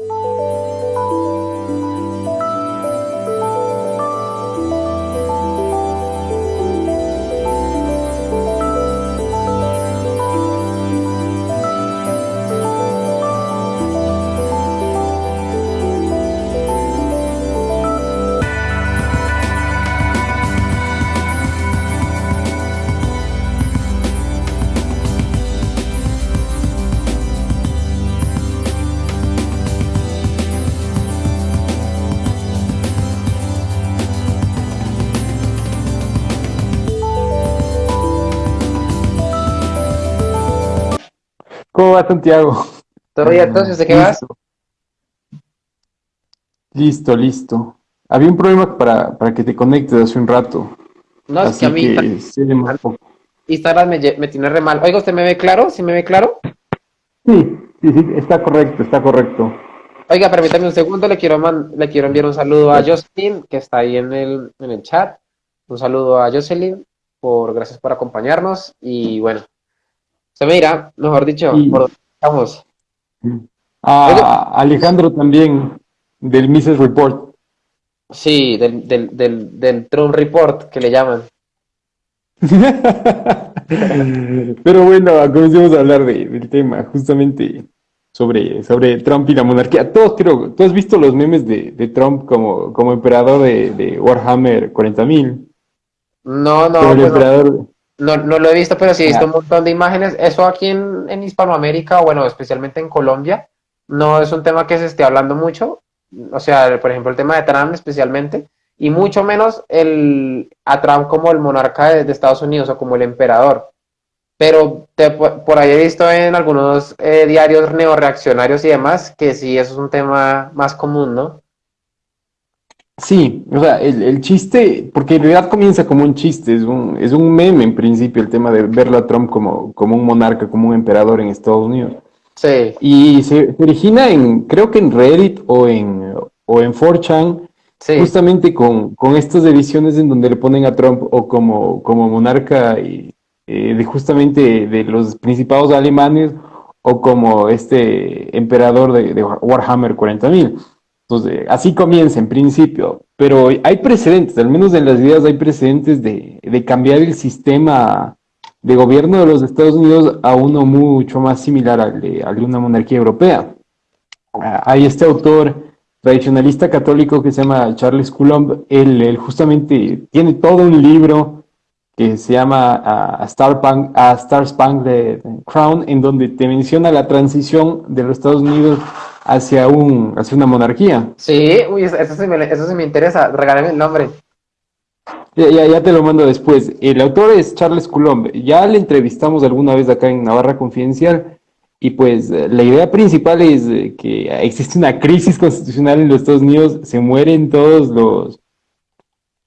you ¿Cómo va Santiago? ¿Todo bien entonces? ¿De qué vas? Listo, listo. Había un problema para, para que te conectes hace un rato. No, es que a mí Instagram me, me, tiene re mal. Oiga, ¿usted me ve claro? ¿Sí me ve claro? Sí, sí, sí, está correcto, está correcto. Oiga, permítame un segundo, le quiero, le quiero enviar un saludo a Jocelyn, que está ahí en el, en el chat. Un saludo a Jocelyn, por gracias por acompañarnos. Y bueno, se me irá, mejor dicho, por donde estamos. A Alejandro también, del Mises Report. Sí, del, del, del, del Trump Report, que le llaman. Pero bueno, comencemos a hablar de, del tema, justamente sobre, sobre Trump y la monarquía. Todos creo, tú has visto los memes de, de Trump como, como emperador de, de Warhammer 40.000. No, no, el emperador, no, no lo he visto, pero sí he visto un montón de imágenes. Eso aquí en, en Hispanoamérica, bueno, especialmente en Colombia, no es un tema que se esté hablando mucho. O sea, por ejemplo, el tema de Trump especialmente, y mucho menos el, a Trump como el monarca de, Estados Unidos o como el emperador. Pero por ahí he visto en algunos eh, diarios neoreaccionarios y demás que sí, eso es un tema más común, ¿no? Sí, o sea, el, chiste, porque en realidad comienza como un chiste, es un, es un meme en principio el tema de verlo a Trump como, como un monarca, como un emperador en Estados Unidos. Sí. Y se, origina en, creo que en Reddit o en, o en 4chan, justamente con, con estas ediciones en donde le ponen a Trump o como, como monarca y, eh, de justamente de los principados alemanes o como este emperador de, de Warhammer 40.000. Entonces, así comienza en principio, pero hay precedentes, al menos en las ideas hay precedentes de, cambiar el sistema de gobierno de los Estados Unidos a uno mucho más similar al de, una monarquía europea. Ah, hay este autor tradicionalista católico que se llama Charles Coulomb, él, justamente tiene todo un libro que se llama a, Star, Punk, a Star Spangled Crown, en donde te menciona la transición de los Estados Unidos hacia, un, hacia una monarquía. Sí, uy, eso sí me, eso sí me interesa, regálame el nombre. Ya, ya, ya, te lo mando después. El autor es Charles Coulomb. Ya le entrevistamos alguna vez acá en Navarra Confidencial. Y pues la idea principal es que existe una crisis constitucional en los Estados Unidos. Se mueren todos los,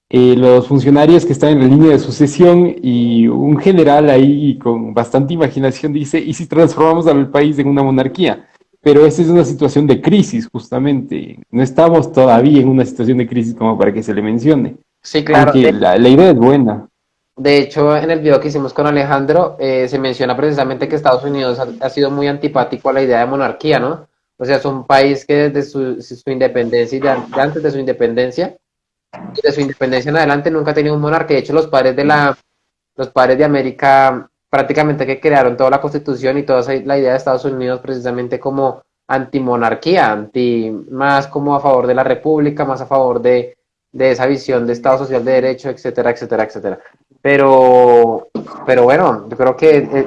eh, los funcionarios que están en la línea de sucesión. Y un general ahí con bastante imaginación dice: ¿y si transformamos al país en una monarquía? Pero esta es una situación de crisis, justamente. No estamos todavía en una situación de crisis como para que se le mencione. Sí, claro. la, idea es buena. De hecho, en el video que hicimos con Alejandro, eh, se menciona precisamente que Estados Unidos ha, sido muy antipático a la idea de monarquía, ¿no? O sea, es un país que desde su, su independencia y de, antes de su independencia, de su independencia en adelante nunca ha tenido un monarca. De hecho, los padres de la, los padres de América prácticamente que crearon toda la constitución y toda la idea de Estados Unidos precisamente como antimonarquía, anti, más como a favor de la república, más a favor de, de esa visión de Estado social de derecho, etcétera, etcétera, etcétera. Pero, pero bueno, yo creo que eh,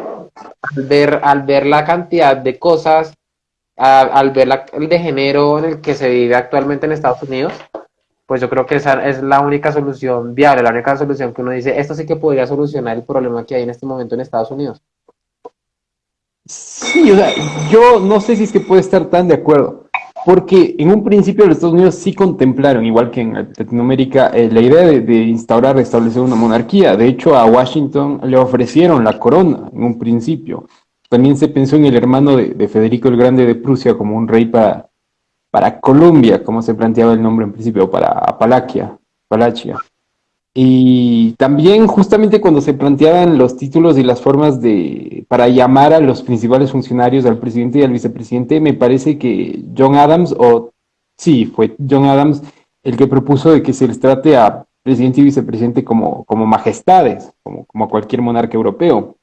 al, ver, al ver la cantidad de cosas, al ver la, el degenero en el que se vive actualmente en Estados Unidos, pues yo creo que esa es la única solución viable, la única solución que uno dice, esto sí que podría solucionar el problema que hay en este momento en Estados Unidos. Sí, o sea, yo no sé si es que puede estar tan de acuerdo, porque en un principio los Estados Unidos sí contemplaron, igual que en Latinoamérica, eh, la idea de, instaurar, establecer una monarquía. De hecho, a Washington le ofrecieron la corona en un principio. También se pensó en el hermano de, de Federico el Grande de Prusia como un rey para, para Colombia, como se planteaba el nombre en principio, para Apalaquia, Apalachia. Y también justamente cuando se planteaban los títulos y las formas de para llamar a los principales funcionarios, al presidente y al vicepresidente, me parece que John Adams, o sí, fue John Adams el que propuso de que se les trate a presidente y vicepresidente como, como majestades, como, como cualquier monarca europeo.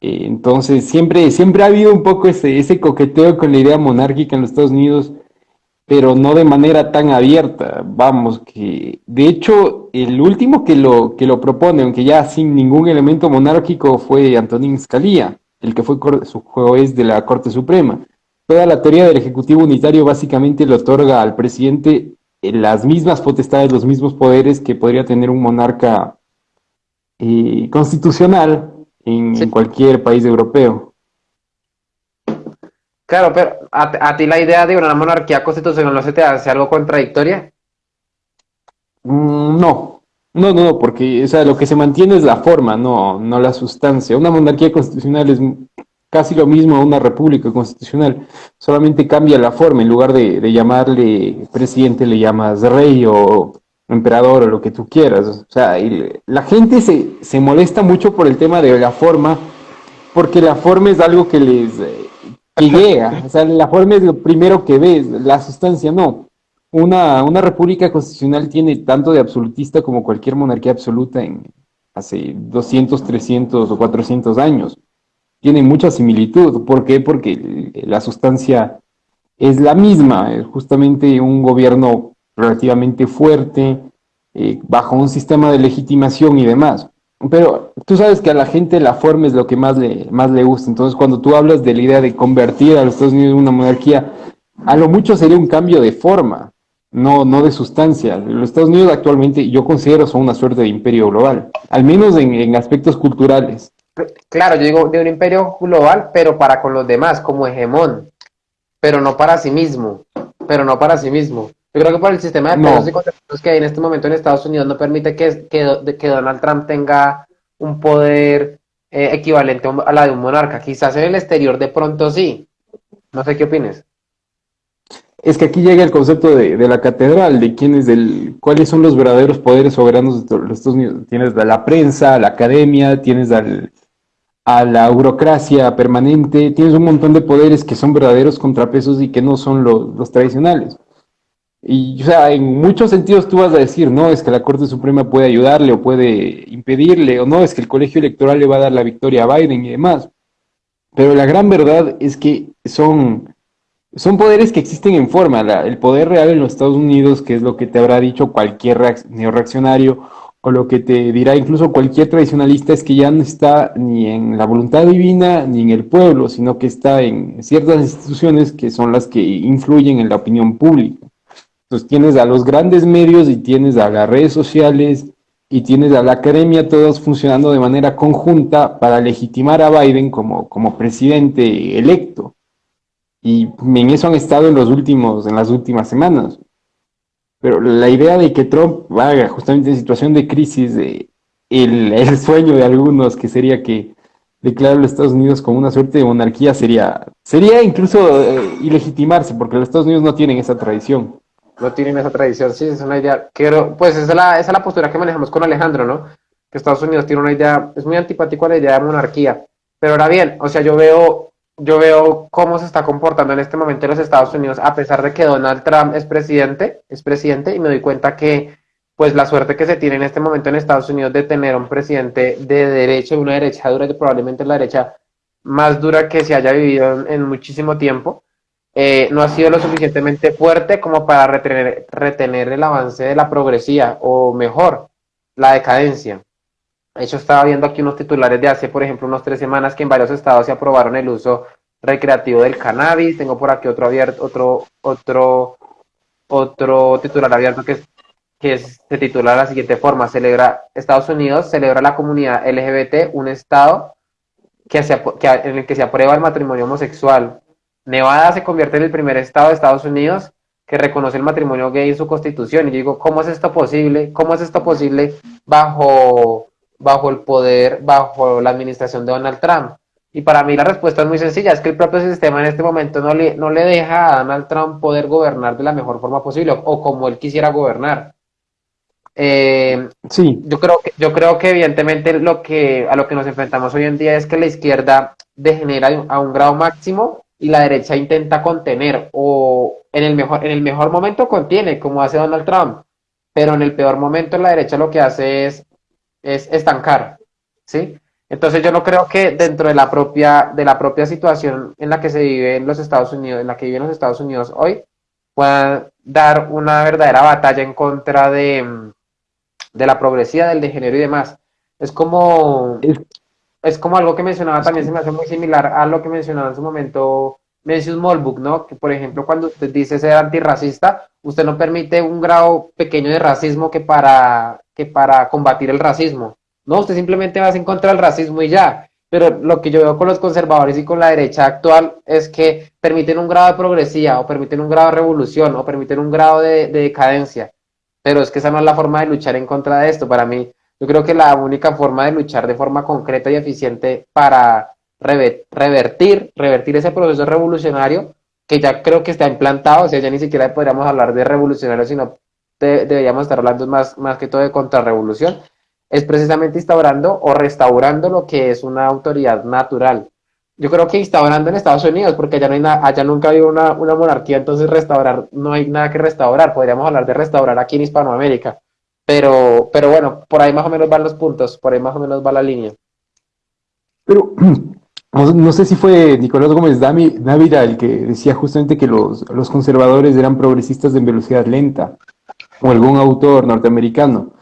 Eh, entonces siempre, siempre ha habido un poco ese, ese coqueteo con la idea monárquica en los Estados Unidos pero no de manera tan abierta. Vamos, que de hecho el último que lo, que lo propone, aunque ya sin ningún elemento monárquico, fue Antonín Scalia, el que fue su juez de la Corte Suprema. Toda la teoría del Ejecutivo Unitario básicamente le otorga al presidente las mismas potestades, los mismos poderes que podría tener un monarca eh, constitucional en cualquier país europeo. Claro, pero ¿a, ti la idea de una monarquía constitucional no se te hace algo contradictoria? Mm, no, no, no, porque o sea, lo que se mantiene es la forma, no, no la sustancia. Una monarquía constitucional es casi lo mismo a una república constitucional, solamente cambia la forma, en lugar de, llamarle presidente le llamas rey o emperador o lo que tú quieras. O sea, la gente se, se molesta mucho por el tema de la forma, porque la forma es algo que les idea, o sea, la forma es lo primero que ves, la sustancia no. Una, una república constitucional tiene tanto de absolutista como cualquier monarquía absoluta en hace 200, 300 o 400 años. Tiene mucha similitud. ¿Por qué? Porque la sustancia es la misma, es justamente un gobierno relativamente fuerte, eh, bajo un sistema de legitimación y demás. Pero tú sabes que a la gente la forma es lo que más le, más le gusta. Entonces, cuando tú hablas de la idea de convertir a los Estados Unidos en una monarquía, a lo mucho sería un cambio de forma, no, no de sustancia. Los Estados Unidos actualmente yo considero son una suerte de imperio global, al menos en, aspectos culturales. Claro, yo digo de un imperio global, pero para con los demás, como hegemón, pero no para sí mismo, pero no para sí mismo. Yo creo que por el sistema de pesos y contrapesos que hay en este momento en Estados Unidos no permite que, que, que Donald Trump tenga un poder eh, equivalente a la de un monarca. Quizás en el exterior de pronto sí. No sé qué opines. Es que aquí llega el concepto de, la catedral, de quién es del, cuáles son los verdaderos poderes soberanos de los Estados Unidos. Tienes a la prensa, a la academia, tienes al, a la burocracia permanente, tienes un montón de poderes que son verdaderos contrapesos y que no son los tradicionales. Y, o sea, en muchos sentidos tú vas a decir, no, es que la Corte Suprema puede ayudarle o puede impedirle, o no, es que el colegio electoral le va a dar la victoria a Biden y demás. Pero la gran verdad es que son, son poderes que existen en forma. el poder real en los Estados Unidos, que es lo que te habrá dicho cualquier neoreaccionario, o lo que te dirá incluso cualquier tradicionalista, es que ya no está ni en la voluntad divina ni en el pueblo, sino que está en ciertas instituciones que son las que influyen en la opinión pública. Entonces tienes a los grandes medios y tienes a las redes sociales y tienes a la academia, todos funcionando de manera conjunta para legitimar a Biden como, como presidente electo. Y en eso han estado en, los últimos, en las últimas semanas. Pero la idea de que Trump vaya justamente en situación de crisis, de el, sueño de algunos que sería que declarar los Estados Unidos como una suerte de monarquía sería, sería incluso eh, ilegitimarse, porque los Estados Unidos no tienen esa tradición no tienen esa tradición, sí, es una idea, quiero, pues esa es, la, es la postura que manejamos con Alejandro, ¿no? Que Estados Unidos tiene una idea, es muy antipático a la idea de monarquía, pero ahora bien, o sea, yo veo, yo veo cómo se está comportando en este momento en los Estados Unidos, a pesar de que Donald Trump es presidente, es presidente, y me doy cuenta que, pues la suerte que se tiene en este momento en Estados Unidos de tener un presidente de derecha, una derecha dura, probablemente la derecha más dura que se haya vivido en muchísimo tiempo, eh, no ha sido lo suficientemente fuerte como para retener, retener el avance de la progresía, o mejor, la decadencia. De hecho, estaba viendo aquí unos titulares de hace, por ejemplo, unos tres semanas que en varios estados se aprobaron el uso recreativo del cannabis. Tengo por aquí otro abierto, otro, otro, otro titular abierto que, que se titula de la siguiente forma: celebra Estados Unidos celebra la comunidad LGBT, un estado que, que en el que se aprueba el matrimonio homosexual. Nevada se convierte en el primer estado de Estados Unidos que reconoce el matrimonio gay en su constitución. Y yo digo, ¿cómo es esto posible? ¿Cómo es esto posible bajo, bajo el poder, bajo la administración de Donald Trump? Y para mí la respuesta es muy sencilla, es que el propio sistema en este momento no le, no le deja a Donald Trump poder gobernar de la mejor forma posible o como él quisiera gobernar. Eh, sí. Yo creo que, yo creo que evidentemente lo que, a lo que nos enfrentamos hoy en día es que la izquierda degenera a un grado máximo y la derecha intenta contener o en el mejor, en el mejor momento contiene, como hace Donald Trump, pero en el peor momento la derecha lo que hace es, es estancar, ¿sí? Entonces yo no creo que dentro de la propia, de la propia situación en la que se vive en los Estados Unidos, en la que viven los Estados Unidos hoy, puedan dar una verdadera batalla en contra de, de la progresía, del degenero y demás. Es como, es como algo que mencionaba también, se me hace muy similar a lo que mencionaba en su momento Mencius Molbuk, ¿no? Que por ejemplo, cuando usted dice ser antirracista, usted no permite un grado pequeño de racismo que para, que para combatir el racismo. No, usted simplemente va en contra del racismo y ya. Pero lo que yo veo con los conservadores y con la derecha actual es que permiten un grado de progresía, o permiten un grado de revolución, o permiten un grado de, de decadencia. Pero es que esa no es la forma de luchar en contra de esto. Para mí, yo creo que la única forma de luchar de forma concreta y eficiente para revertir, revertir ese proceso revolucionario, que ya creo que está implantado, o sea, ya ni siquiera podríamos hablar de revolucionario, sino deberíamos estar hablando más, más que todo de contrarrevolución, es precisamente instaurando o restaurando lo que es una autoridad natural. Yo creo que instaurando en Estados Unidos, porque allá, no hay nada, allá nunca ha habido una, una monarquía, entonces restaurar, no hay nada que restaurar, podríamos hablar de restaurar aquí en Hispanoamérica. Pero, pero bueno, por ahí más o menos van los puntos, por ahí más o menos va la línea. Pero no, sé si fue Nicolás Gómez Dávila el que decía justamente que los, los conservadores eran progresistas en velocidad lenta, o algún autor norteamericano.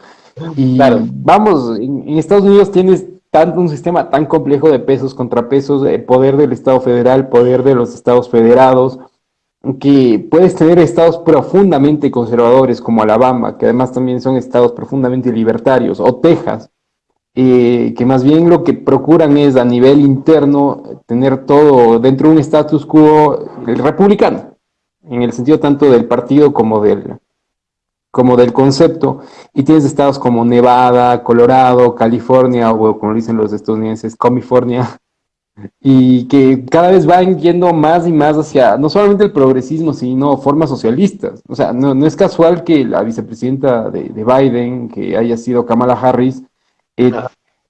Y vamos, en, Estados Unidos tienes tanto un sistema tan complejo de pesos, contrapesos, el poder del Estado federal, poder de los estados federados, que puedes tener estados profundamente conservadores como Alabama, que además también son estados profundamente libertarios, o Texas, eh, que más bien lo que procuran es a nivel interno tener todo dentro de un status quo republicano, en el sentido tanto del partido como del, como del concepto, y tienes estados como Nevada, Colorado, California, o como dicen los estadounidenses, California, y que cada vez van yendo más y más hacia no solamente el progresismo, sino formas socialistas. O sea, no, no es casual que la vicepresidenta de, Biden, que haya sido Kamala Harris, eh,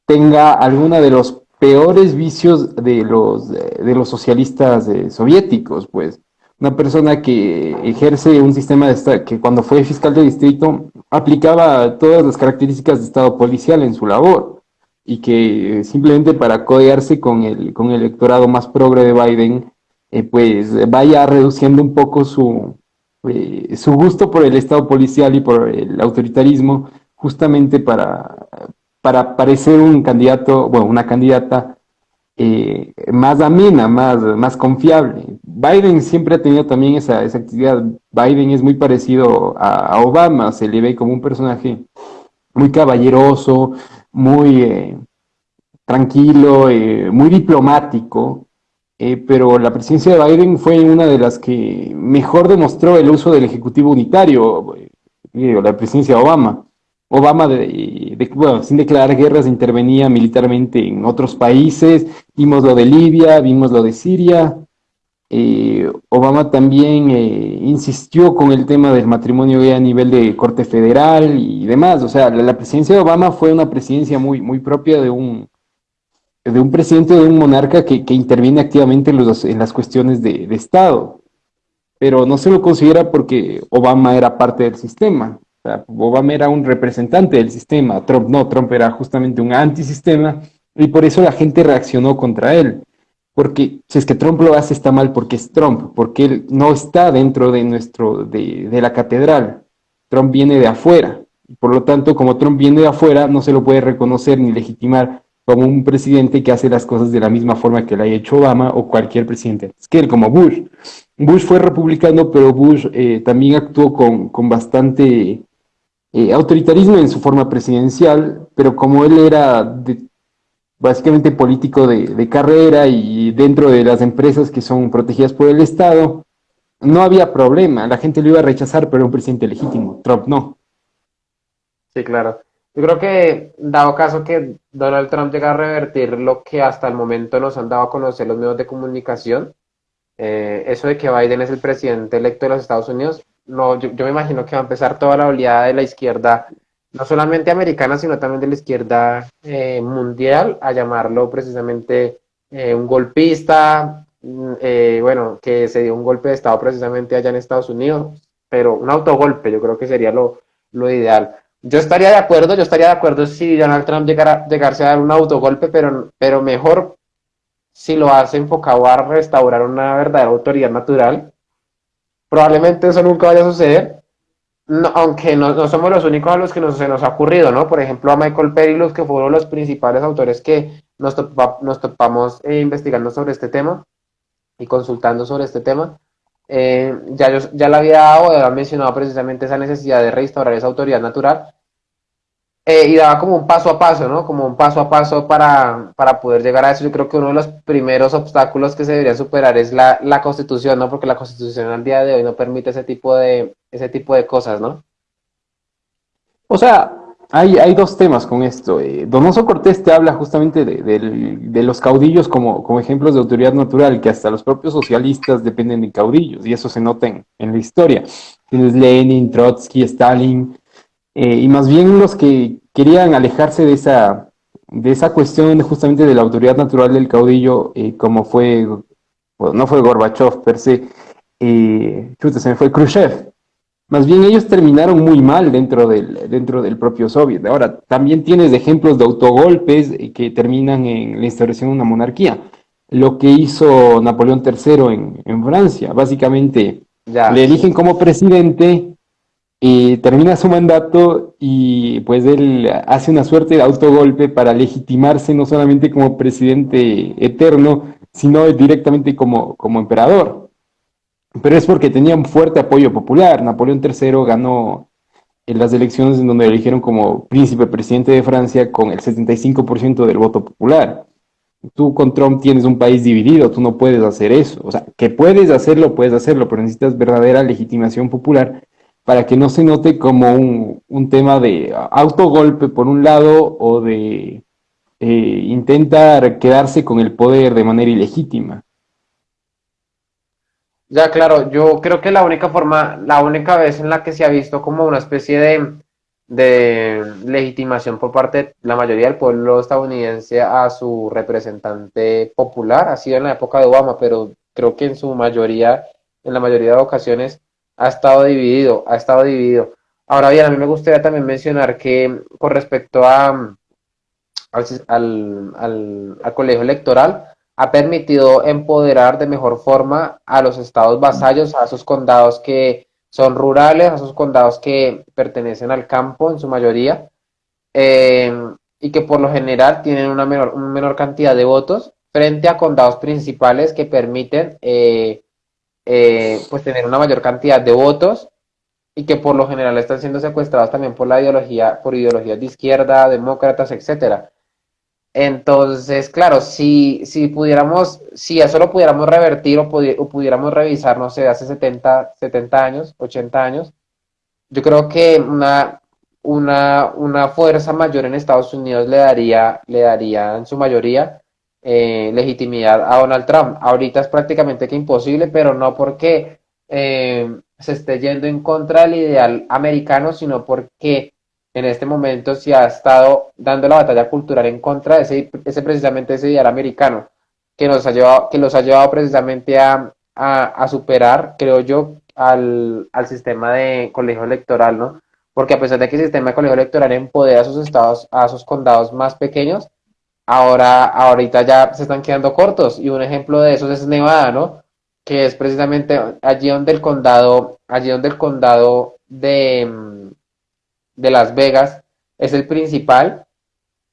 tenga alguna de los peores vicios de los, de los socialistas eh, soviéticos, pues. Una persona que ejerce un sistema de que cuando fue fiscal de distrito aplicaba todas las características de Estado policial en su labor y que simplemente para codearse con el, con el electorado más progre de Biden, eh, pues vaya reduciendo un poco su, eh, su gusto por el Estado policial y por el autoritarismo, justamente para, para parecer un candidato, bueno, una candidata eh, más amena, más, más confiable. Biden siempre ha tenido también esa, esa actividad. Biden es muy parecido a, a Obama, se le ve como un personaje muy caballeroso, muy eh, tranquilo, eh, muy diplomático, eh, pero la presidencia de Biden fue una de las que mejor demostró el uso del Ejecutivo Unitario, la presidencia de Obama. Obama, bueno, sin declarar guerras, intervenía militarmente en otros países, vimos lo de Libia, vimos lo de Siria, eh, Obama también eh, insistió con el tema del matrimonio a nivel de corte federal y demás. O sea, la, presidencia de Obama fue una presidencia muy, muy propia de un, de un presidente, de un monarca que, interviene activamente en, los, en las cuestiones de, Estado. Pero no se lo considera porque Obama era parte del sistema. Obama era un representante del sistema. Trump no, Trump era justamente un antisistema y por eso la gente reaccionó contra él porque si es que Trump lo hace está mal porque es Trump, porque él no está dentro de nuestro, de, la catedral. Trump viene de afuera. Por lo tanto, como Trump viene de afuera, no se lo puede reconocer ni legitimar como un presidente que hace las cosas de la misma forma que lo ha hecho Obama o cualquier presidente Es que él, como Bush. Bush fue republicano, pero Bush eh, también actuó con, con bastante eh, autoritarismo en su forma presidencial, pero como él era de básicamente político de, carrera y dentro de las empresas que son protegidas por el Estado, no había problema, la gente lo iba a rechazar, pero era un presidente legítimo, Trump no. Sí, claro. Yo creo que, dado caso que Donald Trump llega a revertir lo que hasta el momento nos han dado a conocer los medios de comunicación, eh, eso de que Biden es el presidente electo de los Estados Unidos, no, yo, yo, me imagino que va a empezar toda la oleada de la izquierda no solamente americana, sino también de la izquierda eh, mundial, a llamarlo precisamente eh, un golpista, mm, eh, bueno, que se dio un golpe de Estado precisamente allá en Estados Unidos, pero un autogolpe, yo creo que sería lo, lo ideal. Yo estaría de acuerdo, yo estaría de acuerdo si Donald Trump llegara, llegase a dar un autogolpe, pero, pero mejor si lo hace enfocado a restaurar una verdadera autoridad natural. Probablemente eso nunca vaya a suceder, aunque no, somos los únicos a los que nos, se nos ha ocurrido, ¿no? Por ejemplo, a Michael Perillos, que fueron los principales autores que nos, topamos eh, investigando sobre este tema y consultando sobre este tema. Eh, ya, yo, ya la había dado, había mencionado precisamente esa necesidad de restaurar esa autoridad natural eh, y daba como un paso a paso, ¿no? Como un paso a paso para, para, poder llegar a eso. Yo creo que uno de los primeros obstáculos que se debería superar es la, la constitución, ¿no? Porque la constitución al día de hoy no permite ese tipo de, ese tipo de cosas, ¿no? O sea, hay, hay dos temas con esto. Eh, Donoso Cortés te habla justamente de, de, los caudillos como, como, ejemplos de autoridad natural, que hasta los propios socialistas dependen de caudillos, y eso se nota en, la historia. Tienes Lenin, Trotsky, Stalin, eh, y más bien los que querían alejarse de esa, de esa cuestión justamente de la autoridad natural del caudillo, eh, como fue, no fue Gorbachev per se, eh, se me fue Khrushchev, más bien ellos terminaron muy mal dentro del, dentro del propio Soviet. Ahora, también tienes ejemplos de autogolpes que terminan en la instauración de una monarquía. Lo que hizo Napoleón III en, Francia, básicamente le eligen como presidente y termina su mandato y pues él hace una suerte de autogolpe para legitimarse no solamente como presidente eterno, sino directamente como, como emperador pero es porque tenía un fuerte apoyo popular. Napoleón III ganó en las elecciones en donde eligieron como príncipe presidente de Francia con el 75% del voto popular. Tú con Trump tienes un país dividido, tú no puedes hacer eso. O sea, que puedes hacerlo, puedes hacerlo, pero necesitas verdadera legitimación popular para que no se note como un, un tema de autogolpe por un lado o de eh, intentar quedarse con el poder de manera ilegítima. Ya, claro, yo creo que la única forma, la única vez en la que se ha visto como una especie de, de legitimación por parte de la mayoría del pueblo estadounidense a su representante popular ha sido en la época de Obama, pero creo que en su mayoría, en la mayoría de ocasiones, ha estado dividido, ha estado dividido. Ahora bien, a mí me gustaría también mencionar que con respecto a, al, al colegio electoral, ha permitido empoderar de mejor forma a los estados vasallos, a esos condados que son rurales, a esos condados que pertenecen al campo en su mayoría, eh, y que por lo general tienen una menor, menor cantidad de votos frente a condados principales que permiten eh, eh, pues tener una mayor cantidad de votos y que por lo general están siendo secuestrados también por la ideología, por ideologías de izquierda, demócratas, etcétera. Entonces, claro, si, si pudiéramos, si eso lo pudiéramos revertir o, pudiéramos revisar, no sé, hace 70, 70 años, 80 años, yo creo que una, una, una fuerza mayor en Estados Unidos le daría, le daría en su mayoría eh, legitimidad a Donald Trump. Ahorita es prácticamente que imposible, pero no porque eh, se esté yendo en contra del ideal americano, sino porque en este momento se ha estado dando la batalla cultural en contra de ese, ese precisamente ese ideal americano, que nos ha llevado, que los ha llevado precisamente a, a, superar, creo yo, al, al, sistema de colegio electoral, ¿no? Porque a pesar de que el sistema de colegio electoral empodera a sus estados, a sus condados más pequeños, ahora, ahorita ya se están quedando cortos. Y un ejemplo de eso es Nevada, ¿no? Que es precisamente allí donde el condado, allí donde el condado de, de Las Vegas es el principal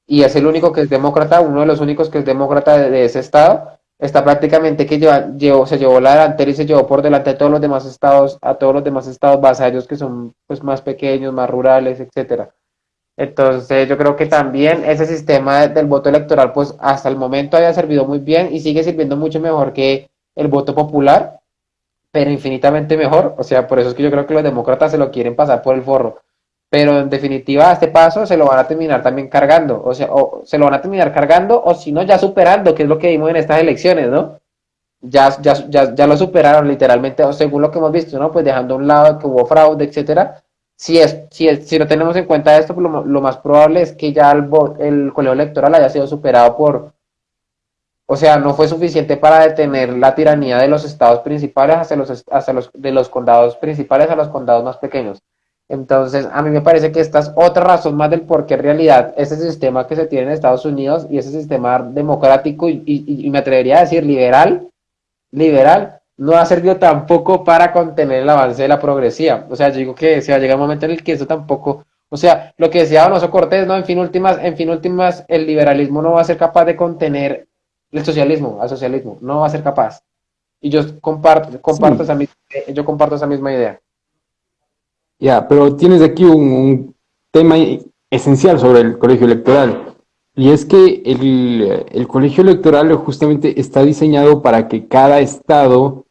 y es el único que es demócrata, uno de los únicos que es demócrata de, ese estado, está prácticamente que lleva, se llevó la delantera y se llevó por delante a todos los demás estados, a todos los demás estados vasallos que son pues más pequeños, más rurales, etcétera. Entonces yo creo que también ese sistema del voto electoral pues hasta el momento haya servido muy bien y sigue sirviendo mucho mejor que el voto popular, pero infinitamente mejor. O sea, por eso es que yo creo que los demócratas se lo quieren pasar por el forro pero en definitiva a este paso se lo van a terminar también cargando, o sea, o se lo van a terminar cargando o si no ya superando, que es lo que vimos en estas elecciones, ¿no? Ya, ya, ya, lo superaron literalmente, según lo que hemos visto, ¿no? Pues dejando a un lado que hubo fraude, etcétera, si, es, si, si no tenemos en cuenta esto, pues lo, más probable es que ya el, el colegio electoral haya sido superado por, o sea, no fue suficiente para detener la tiranía de los estados principales hacia los, hacia los, de los condados principales a los condados más pequeños. Entonces, a mí me parece que esta es otra razón más del por qué en realidad ese sistema que se tiene en Estados Unidos y ese sistema democrático y me atrevería a decir liberal, liberal, no ha servido tampoco para contener el avance de la progresía. O sea, yo digo que se va a llegar un momento en el que eso tampoco, o sea, lo que decía Donoso Cortés, ¿no? En fin últimas, en fin últimas, el liberalismo no va a ser capaz de contener el socialismo, al socialismo, no va a ser capaz. Y yo comparto, comparto esa, yo comparto esa misma idea. Ya, pero tienes aquí un tema esencial sobre el colegio electoral. Y es que el, colegio electoral justamente está diseñado para que cada estado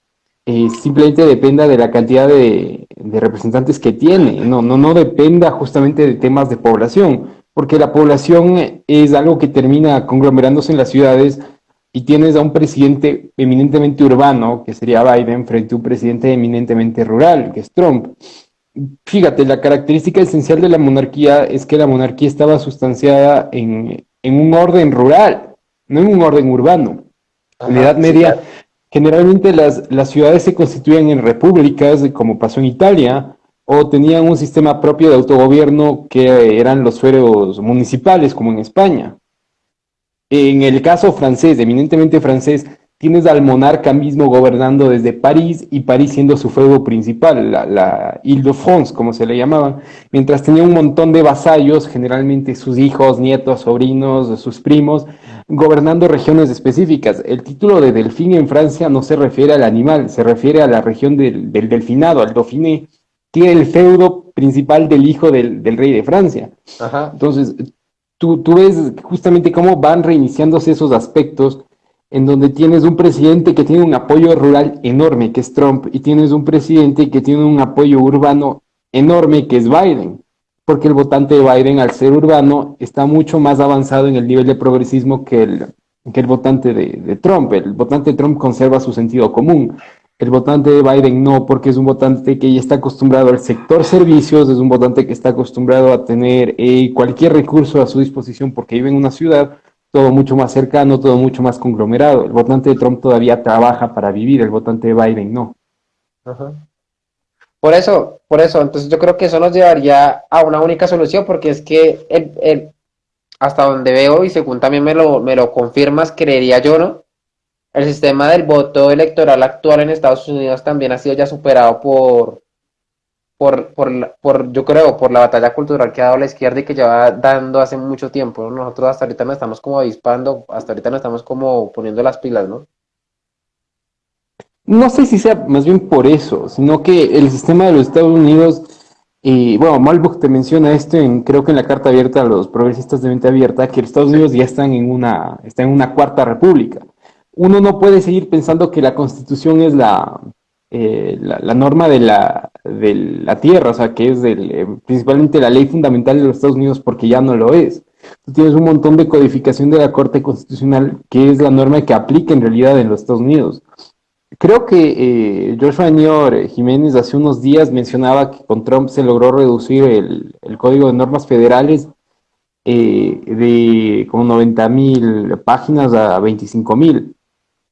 eh, simplemente dependa de la cantidad de, representantes que tiene, no, no, no dependa justamente de temas de población, porque la población es algo que termina conglomerándose en las ciudades y tienes a un presidente eminentemente urbano, que sería Biden, frente a un presidente eminentemente rural, que es Trump. Fíjate, la característica esencial de la monarquía es que la monarquía estaba sustanciada en, en un orden rural, no en un orden urbano. en la Edad Media, generalmente las, las ciudades se constituían en repúblicas, como pasó en Italia, o tenían un sistema propio de autogobierno que eran los fueros municipales, como en España. En el caso francés, eminentemente francés, tienes al monarca mismo gobernando desde París y París siendo su feudo principal, la, la Ile-de-France, como se le llamaba, mientras tenía un montón de vasallos, generalmente sus hijos, nietos, sobrinos, sus primos, gobernando regiones específicas. El título de delfín en Francia no se refiere al animal, se refiere a la región del, delfinado, al dauphiné, es el feudo principal del hijo del, rey de Francia. Entonces, tú, tú ves justamente cómo van reiniciándose esos aspectos en donde tienes un presidente que tiene un apoyo rural enorme, que es Trump, y tienes un presidente que tiene un apoyo urbano enorme, que es Biden, porque el votante de Biden, al ser urbano, está mucho más avanzado en el nivel de progresismo que el, que el votante de, Trump. El votante de Trump conserva su sentido común. El votante de Biden no, porque es un votante que ya está acostumbrado al sector servicios, es un votante que está acostumbrado a tener eh, cualquier recurso a su disposición porque vive en una ciudad, todo mucho más cercano, todo mucho más conglomerado. El votante de Trump todavía trabaja para vivir, el votante de Biden no. Por eso, por eso, entonces yo creo que eso nos llevaría a una única solución, porque es que el, hasta donde veo, y según también me lo, me lo confirmas, creería yo, ¿no? El sistema del voto electoral actual en Estados Unidos también ha sido ya superado por, por, por, por, yo creo, por la batalla cultural que ha dado la izquierda y que lleva dando hace mucho tiempo. Nosotros hasta ahorita nos estamos como avispando, hasta ahorita nos estamos como poniendo las pilas, ¿no? No sé si sea más bien por eso, sino que el sistema de los Estados Unidos, y bueno, Malbuch te menciona esto en, creo que en la carta abierta a los progresistas de mente abierta, que los Estados Unidos ya están en una, están en una cuarta república. Uno no puede seguir pensando que la constitución es la, eh, la, norma de la, de la tierra, o sea, que es eh, principalmente la ley fundamental de los Estados Unidos, porque ya no lo es. Tú tienes un montón de codificación de la Corte Constitucional, que es la norma que aplica en realidad en los Estados Unidos. Creo que eh, Joshua Nior Jiménez hace unos días mencionaba que con Trump se logró reducir el, código de normas federales de como 90 mil páginas a 25 mil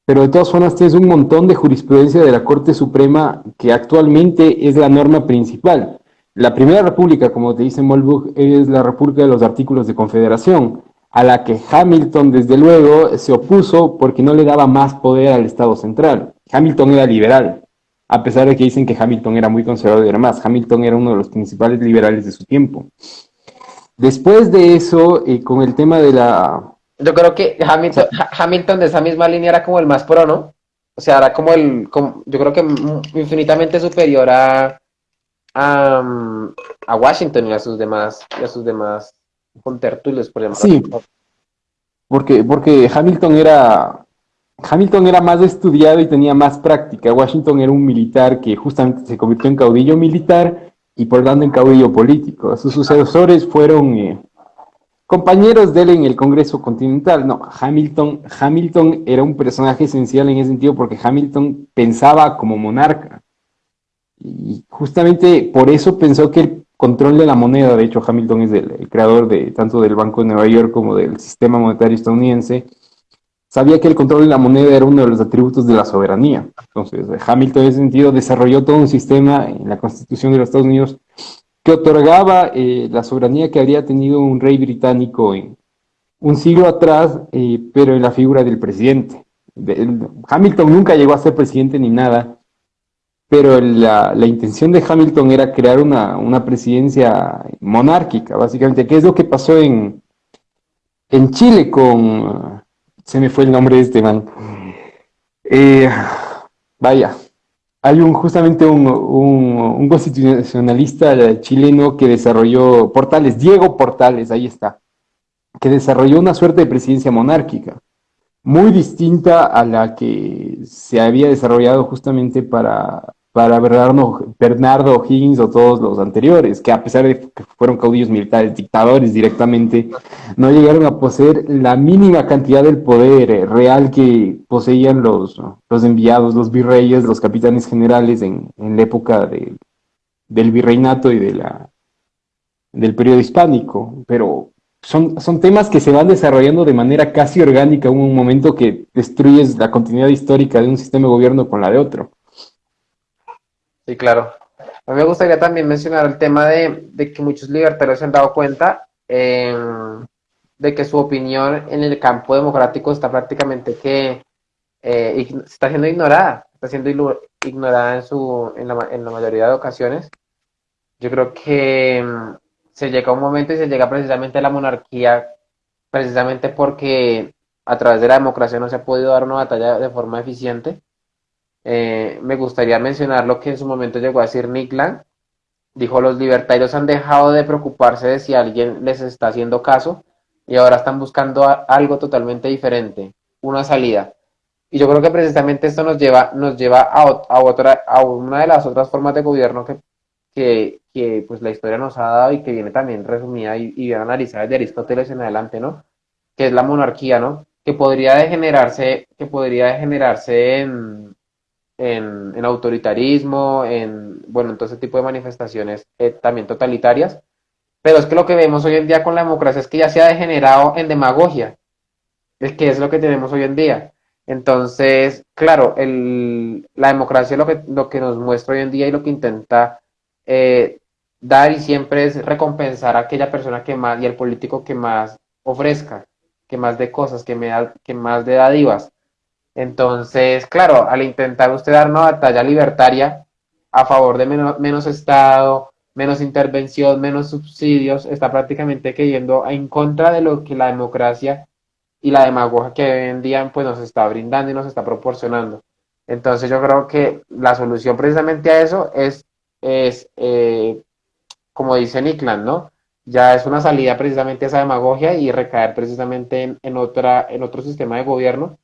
pero de todas formas tienes un montón de jurisprudencia de la Corte Suprema que actualmente es la norma principal. La primera república, como te dice Molbuch, es la república de los artículos de confederación, a la que Hamilton desde luego se opuso porque no le daba más poder al Estado central. Hamilton era liberal, a pesar de que dicen que Hamilton era muy conservador y demás. Hamilton era uno de los principales liberales de su tiempo. Después de eso, eh, con el tema de la yo creo que Hamilton, Hamilton de esa misma línea era como el más pro, ¿no? O sea, era como el, yo creo que infinitamente superior a, a, Washington y a sus demás, y a sus demás contertulios, por ejemplo. Sí, porque, porque Hamilton era, Hamilton era más estudiado y tenía más práctica. Washington era un militar que justamente se convirtió en caudillo militar y por tanto en caudillo político. Sus sucesores fueron eh, compañeros de él en el Congreso Continental. No, Hamilton, Hamilton era un personaje esencial en ese sentido porque Hamilton pensaba como monarca. Y justamente por eso pensó que control de la moneda, de hecho Hamilton es el, creador de tanto del Banco de Nueva York como del sistema monetario estadounidense, sabía que el control de la moneda era uno de los atributos de la soberanía. Entonces, Hamilton en ese sentido desarrolló todo un sistema en la Constitución de los Estados Unidos que otorgaba eh, la soberanía que habría tenido un rey británico en un siglo atrás, eh, pero en la figura del presidente. Hamilton nunca llegó a ser presidente ni nada, pero la, intención de Hamilton era crear una, presidencia monárquica, básicamente, ¿Qué es lo que pasó en, en Chile con... Se me fue el nombre de este man. Eh, vaya, hay un justamente un, un, constitucionalista chileno que desarrolló Portales, Diego Portales, ahí está, que desarrolló una suerte de presidencia monárquica muy distinta a la que se había desarrollado justamente para, para Bernardo, Bernardo Higgins o todos los anteriores, que a pesar de que fueron caudillos militares, dictadores directamente, no llegaron a poseer la mínima cantidad del poder real que poseían los, los enviados, los virreyes, los capitanes generales en, en la época de, del virreinato y de la, del periodo hispánico. Pero son, son temas que se van desarrollando de manera casi orgánica en un momento que destruyes la continuidad histórica de un sistema de gobierno con la de otro. Sí, claro. A mí me gustaría también mencionar el tema de, que muchos libertarios se han dado cuenta em, de que su opinión en el campo democrático está prácticamente que eh, está siendo ignorada, está siendo ignorada en, su, en, la, en la mayoría de ocasiones. Yo creo que em, se llega un momento y se llega precisamente a la monarquía, precisamente porque a través de la democracia no se ha podido dar una batalla de forma eficiente eh, me gustaría mencionar lo que en su momento llegó a decir Nick. Dijo, los libertarios han dejado de preocuparse de si alguien les está haciendo caso y ahora están buscando algo totalmente diferente, una salida. Y yo creo que precisamente esto nos lleva, nos lleva a, otra, a una de las otras formas de gobierno que, que, pues la historia nos ha dado y que viene también resumida y, y bien analizada desde Aristóteles en adelante, ¿no? Que es la monarquía, ¿no? Que podría degenerarse, que podría degenerarse en, en, autoritarismo, en, bueno, en todo ese tipo de manifestaciones eh, también totalitarias. Pero es que lo que vemos hoy en día con la democracia es que ya se ha degenerado en demagogia, es que es lo que tenemos hoy en día. Entonces, claro, el, la democracia lo que, lo que nos muestra hoy en día y lo que intenta eh, dar y siempre es recompensar a aquella persona que más y al político que más ofrezca, que más de cosas, que, me da, que más de dadivas. Entonces, claro, al intentar usted dar una batalla libertaria a favor de menos, Estado, menos intervención, menos subsidios, está prácticamente cayendo en contra de lo que la democracia y la demagogia que hoy en día pues, nos está brindando y nos está proporcionando. Entonces yo creo que la solución precisamente a eso es, es eh, como dice Nickland, ¿no? Ya es una salida precisamente a esa demagogia y recaer precisamente en, otra, en otro sistema de gobierno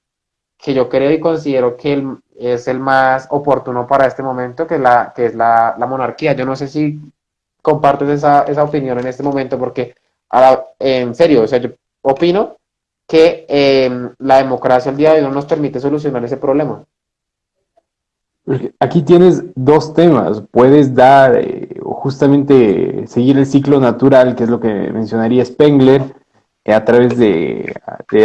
que yo creo y considero que es el más oportuno para este momento, que, la, que es la, monarquía. Yo no sé si compartes esa, esa opinión en este momento, porque en serio, o sea, yo opino que em, la democracia al día de hoy no nos permite solucionar ese problema. Aquí tienes dos temas. Puedes dar, eh, justamente seguir el ciclo natural, que es lo que mencionaría Spengler, a través de,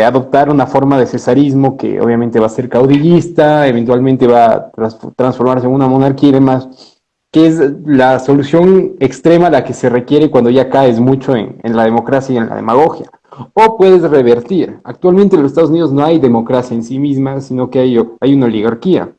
adoptar una forma de cesarismo que obviamente va a ser caudillista, eventualmente va a transformarse en una monarquía y demás, que es la solución extrema a la que se requiere cuando ya caes mucho en, la democracia y en la demagogia. O puedes revertir. Actualmente en los Estados Unidos no hay democracia en sí misma, sino que hay, hay una oligarquía.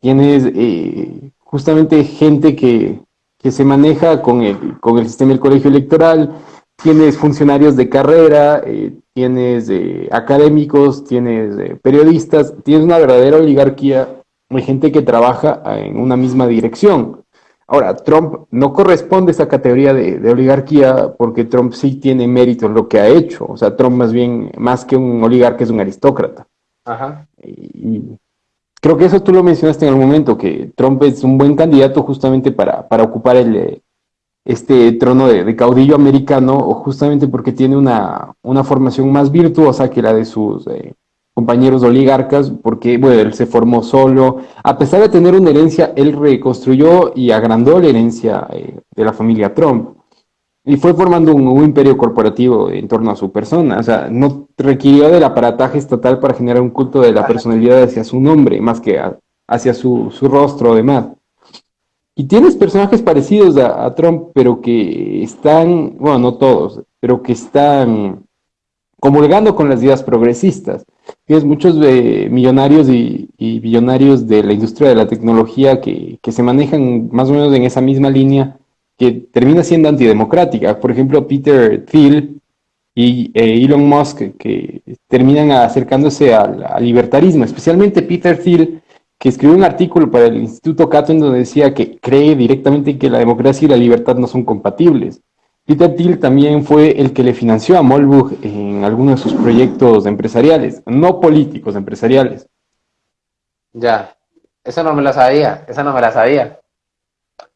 Tienes eh, justamente gente que, que se maneja con el, con el sistema del colegio electoral, tienes funcionarios de carrera, eh, tienes eh, académicos, tienes eh, periodistas, tienes una verdadera oligarquía, hay gente que trabaja en una misma dirección. Ahora, Trump no corresponde a esa categoría de, oligarquía porque Trump sí tiene mérito en lo que ha hecho. O sea, Trump más bien, más que un oligarca, es un aristócrata. Ajá. Y creo que eso tú lo mencionaste en el momento, que Trump es un buen candidato justamente para, para ocupar el, este trono de, caudillo americano, justamente porque tiene una, formación más virtuosa que la de sus, eh, compañeros oligarcas, porque bueno, él se formó solo. A pesar de tener una herencia, él reconstruyó y agrandó la herencia eh, de la familia Trump. Y fue formando un, imperio corporativo en torno a su persona. O sea, no requirió del aparataje estatal para generar un culto de la personalidad hacia su nombre, más que hacia su, su rostro, además. Y tienes personajes parecidos a, Trump, pero que están, bueno, no todos, pero que están comulgando con las ideas progresistas. Tienes muchos millonarios y, billonarios de la industria de la tecnología que, se manejan más o menos en esa misma línea que termina siendo antidemocrática. Por ejemplo, Peter Thiel y eh, Elon Musk, que terminan acercándose al libertarismo, especialmente Peter Thiel, que escribió un artículo para el Instituto Cato en donde decía que cree directamente que la democracia y la libertad no son compatibles. Peter Thiel también fue el que le financió a Molbug en algunos de sus proyectos empresariales, no políticos, empresariales. Ya, eso no me la sabía, esa no me la sabía.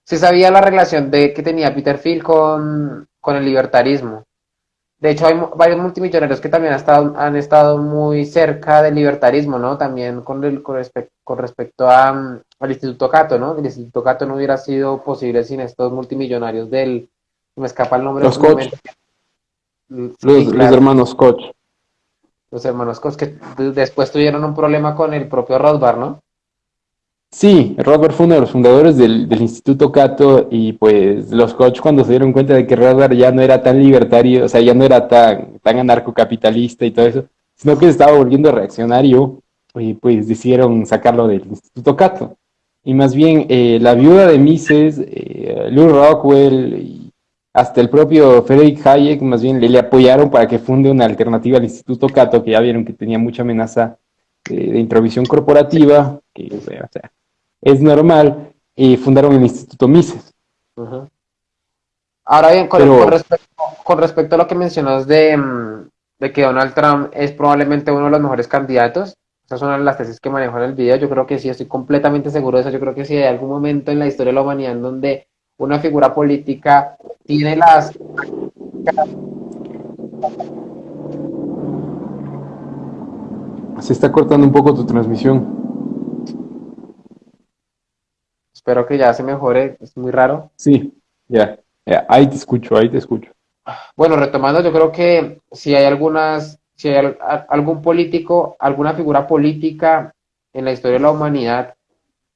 Sí sabía la relación de que tenía Peter Thiel con, con el libertarismo. De hecho, hay varios multimillonarios que también han estado, han estado muy cerca del libertarismo, ¿no? También con, el, con, respecto a, mm, al Instituto Cato, ¿no? El Instituto Cato no hubiera sido posible sin estos multimillonarios del... Me escapa el nombre. Los Koch. los, hermanos Koch. Los hermanos Koch que después tuvieron un problema con el propio Rothbard, ¿no? Sí, Robert fue uno de los fundadores del, Instituto Cato y pues los Koch cuando se dieron cuenta de que Robert ya no era tan libertario, o sea, ya no era tan, tan anarcocapitalista y todo eso, sino que se estaba volviendo reaccionario y pues decidieron sacarlo del Instituto Cato. Y más bien eh, la viuda de Mises, eh, Lou Rockwell y hasta el propio Frederick Hayek más bien le, apoyaron para que funde una alternativa al Instituto Cato, que ya vieron que tenía mucha amenaza de introvisión corporativa, que o sea, es normal, y fundaron el Instituto Mises. Ahora bien, con, respecto, a lo que mencionas de, mm, de, que Donald Trump es probablemente uno de los mejores candidatos, esas son las tesis que manejo en el video, yo creo que sí, estoy completamente seguro de eso, yo creo que si hay algún momento en la historia de la humanidad en donde una figura política tiene las... Se está cortando un poco tu transmisión. Espero que ya se mejore, es muy raro. Sí, ya, ahí te escucho, ahí te escucho. Bueno, retomando, yo creo que si hay algunas, si hay algún político, alguna figura política en la historia de la humanidad,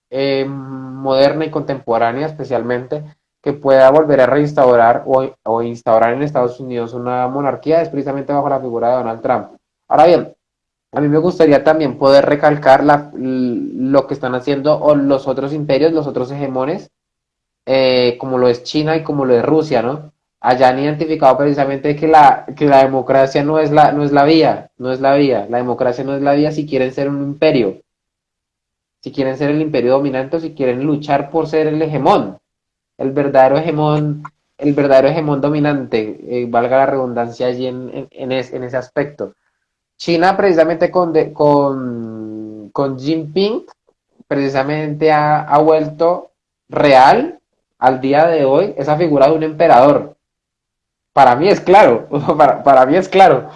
eh, moderna y contemporánea especialmente, que pueda volver a reinstaurar o, o, instaurar en Estados Unidos una monarquía es precisamente bajo la figura de Donald Trump. Ahora bien, a mí me gustaría también poder recalcar lo que están haciendo los otros imperios, los otros hegemones, eh, como lo es China y como lo es Rusia, ¿no? Allá han identificado precisamente que la, que la democracia no es la, no es la vía, no es la vía, la democracia no es la vía si quieren ser un imperio, si quieren ser el imperio dominante o si quieren luchar por ser el hegemón, el verdadero hegemón, el verdadero hegemón dominante, eh, valga la redundancia allí en, en ese aspecto. China precisamente con, con, con Jinping precisamente ha, vuelto real al día de hoy esa figura de un emperador. Para mí es claro, para, mí es claro.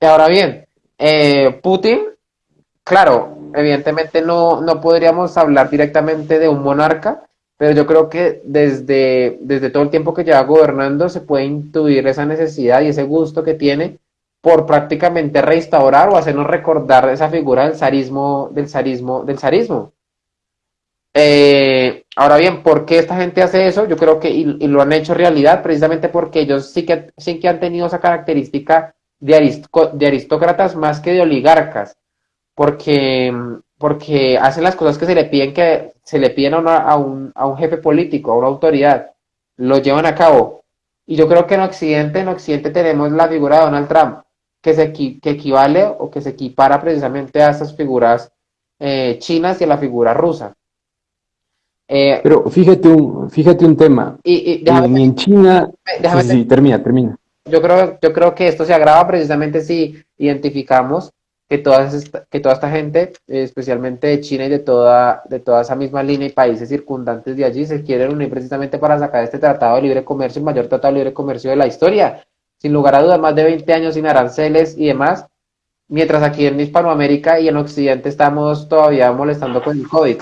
Y ahora bien, eh, Putin, claro, evidentemente no, no podríamos hablar directamente de un monarca, pero yo creo que desde, desde todo el tiempo que lleva gobernando se puede intuir esa necesidad y ese gusto que tiene por prácticamente restaurar o hacernos recordar esa figura del zarismo, del zarismo, del zarismo. Eh, ahora bien, ¿por qué esta gente hace eso? Yo creo que, y, lo han hecho realidad, precisamente porque ellos sí que, sí que han tenido esa característica de, de aristócratas más que de oligarcas, porque, porque hacen las cosas que se le piden, que se le piden a, un, a un jefe político, a una autoridad, lo llevan a cabo. Y yo creo que en Occidente, en Occidente tenemos la figura de Donald Trump, que, se, que equivale o que se equipara precisamente a esas figuras eh, chinas y a la figura rusa. Eh, Pero fíjate un, fíjate un tema. Y, en China. sí, termina, termina. Yo creo, yo creo que esto se agrava precisamente si identificamos que, todas que toda esta gente, especialmente de China y de toda, de toda esa misma línea y países circundantes de allí, se quieren unir precisamente para sacar este tratado de libre comercio, el mayor tratado de libre comercio de la historia sin lugar a dudas, más de 20 años sin aranceles y demás, mientras aquí en Hispanoamérica y en Occidente estamos todavía molestando con el COVID